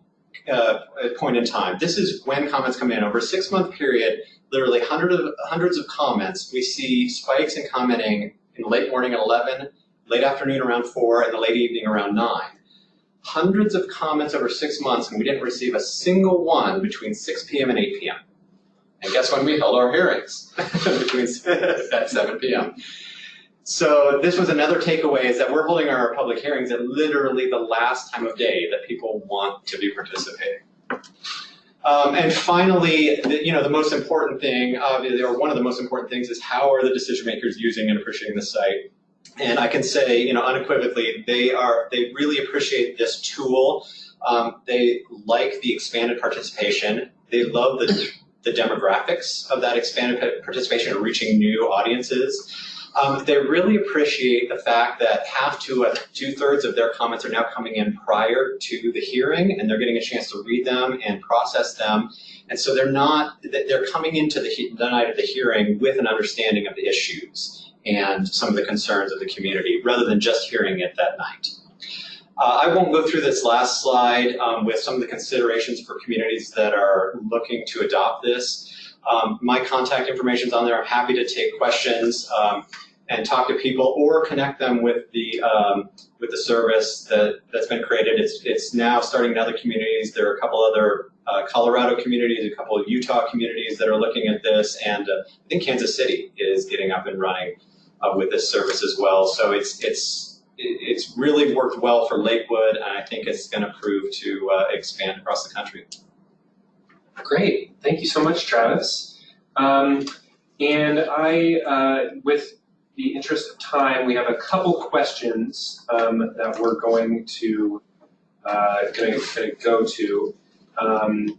uh, point in time. This is when comments come in over a six-month period. Literally hundreds of hundreds of comments. We see spikes in commenting in late morning at 11, late afternoon around 4, and the late evening around 9. Hundreds of comments over six months, and we didn't receive a single one between 6 p.m. and 8 p.m. And guess when we held our hearings? [laughs] between [laughs] at 7 p.m. So this was another takeaway is that we're holding our public hearings at literally the last time of day that people want to be participating. Um, and finally, the, you know, the most important thing, obviously, or one of the most important things is how are the decision makers using and appreciating the site? And I can say, you know, unequivocally, they are, they really appreciate this tool. Um, they like the expanded participation. They love the, the demographics of that expanded participation and reaching new audiences. Um, they really appreciate the fact that half to uh, two thirds of their comments are now coming in prior to the hearing, and they're getting a chance to read them and process them. And so they're not they're coming into the, the night of the hearing with an understanding of the issues and some of the concerns of the community, rather than just hearing it that night. Uh, I won't go through this last slide um, with some of the considerations for communities that are looking to adopt this. Um, my contact information is on there. I'm happy to take questions. Um, and talk to people or connect them with the um, with the service that that's been created. It's it's now starting in other communities. There are a couple other uh, Colorado communities, a couple of Utah communities that are looking at this, and uh, I think Kansas City is getting up and running uh, with this service as well. So it's it's it's really worked well for Lakewood, and I think it's going to prove to uh, expand across the country. Great, thank you so much, Travis. Um, and I, uh, with the interest of time, we have a couple questions um, that we're going to uh, to go to. Um,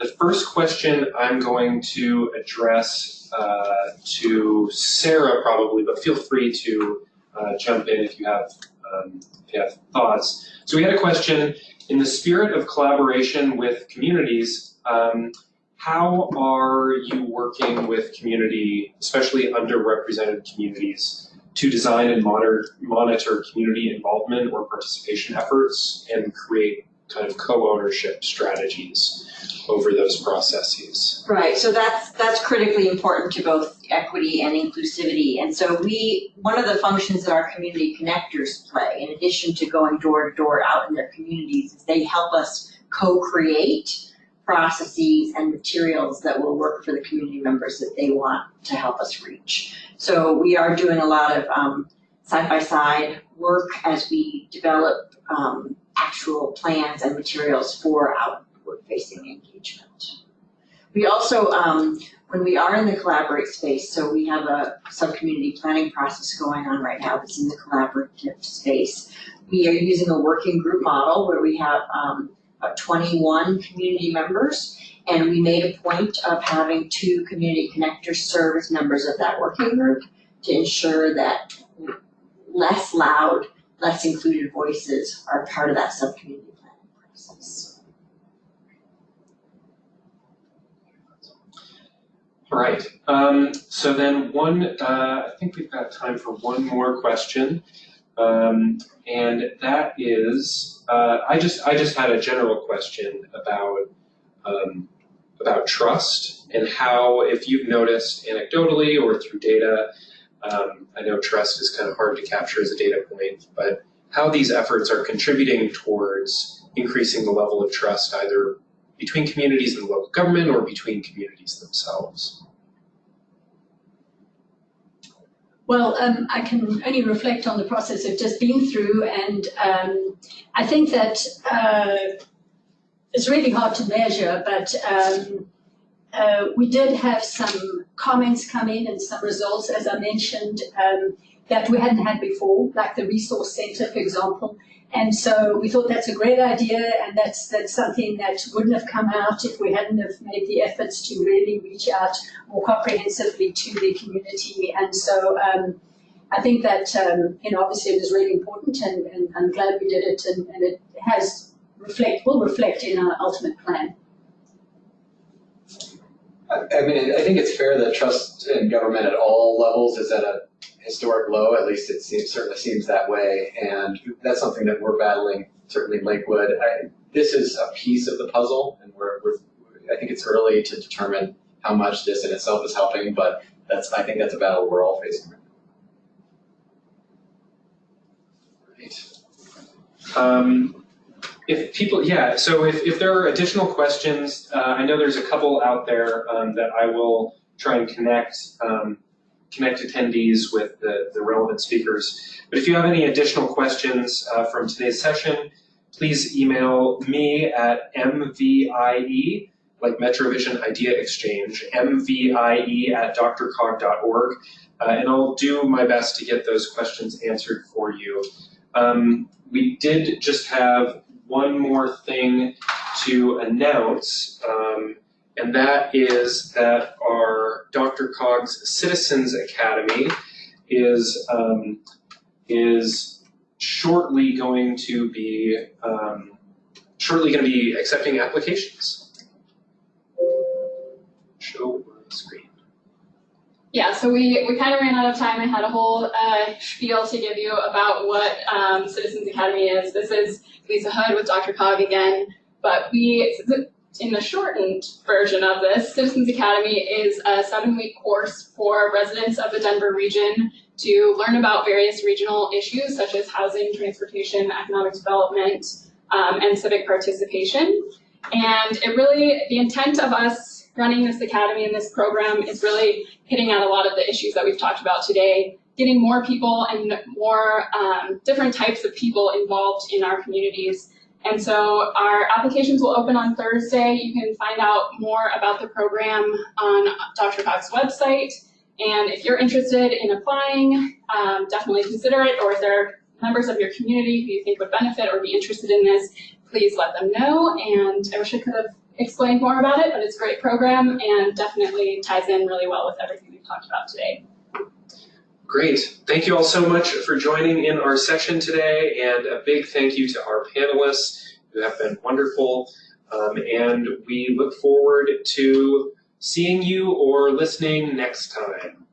the first question I'm going to address uh, to Sarah probably, but feel free to uh, jump in if you have um, if you have thoughts. So we had a question in the spirit of collaboration with communities. How are you working with community, especially underrepresented communities, to design and monitor, monitor community involvement or participation efforts and create kind of co-ownership strategies over those processes? Right, so that's, that's critically important to both equity and inclusivity. And so we, one of the functions that our community connectors play, in addition to going door to door out in their communities, is they help us co-create processes and materials that will work for the community members that they want to help us reach. So we are doing a lot of um, side-by-side work as we develop um, actual plans and materials for outward-facing engagement. We also, um, when we are in the collaborate space, so we have a sub-community planning process going on right now that's in the collaborative space. We are using a working group model where we have, um, about twenty-one community members. And we made a point of having two community connectors serve as members of that working group to ensure that less loud, less included voices are part of that sub-community planning process. All right, um, so then one, uh, I think we've got time for one more question. Um, and that is, uh, I just, I just had a general question about, um, about trust and how, if you've noticed anecdotally or through data, um, I know trust is kind of hard to capture as a data point, but how these efforts are contributing towards increasing the level of trust either between communities and the local government or between communities themselves. Well, um, I can only reflect on the process I've just been through, and um, I think that uh, it's really hard to measure, but um, uh, we did have some comments come in and some results, as I mentioned, um, that we hadn't had before, like the resource center, for example. And so we thought that's a great idea, and that's that's something that wouldn't have come out if we hadn't have made the efforts to really reach out more comprehensively to the community. And so um, I think that um, you know obviously it was really important, and, and I'm glad we did it, and, and it has reflect will reflect in our ultimate plan. I mean, I think it's fair that trust in government at all levels is at a historic low, at least it seems, certainly seems that way. And that's something that we're battling, certainly Lakewood. I, this is a piece of the puzzle, and we're, we're, I think it's early to determine how much this in itself is helping, but that's, I think that's a battle we're all facing. Right. Um, if people, yeah, so if, if there are additional questions, uh, I know there's a couple out there um, that I will try and connect um, connect attendees with the, the relevant speakers. But if you have any additional questions uh, from today's session, please email me at mvie, like Metrovision Idea Exchange, mvie at drcog.org, uh, and I'll do my best to get those questions answered for you. Um, we did just have one more thing to announce. Um, and that is that our DRCOG's Citizens Academy is um, is shortly going to be um, shortly going to be accepting applications. Show screen. Yeah, so we, we kind of ran out of time. I had a whole uh, spiel to give you about what um, Citizens Academy is. This is Lisa Hood with DRCOG again, but we in the shortened version of this, Citizens Academy is a seven-week course for residents of the Denver region to learn about various regional issues such as housing, transportation, economic development, um, and civic participation. And it really, the intent of us running this academy and this program is really hitting at a lot of the issues that we've talked about today, getting more people and more um, different types of people involved in our communities and so our applications will open on Thursday. You can find out more about the program on DRCOG's website. And if you're interested in applying, um, definitely consider it. Or if there are members of your community who you think would benefit or be interested in this, please let them know. And I wish I could have explained more about it, but it's a great program and definitely ties in really well with everything we've talked about today. Great. Thank you all so much for joining in our session today, and a big thank you to our panelists who have been wonderful. Um, and we look forward to seeing you or listening next time.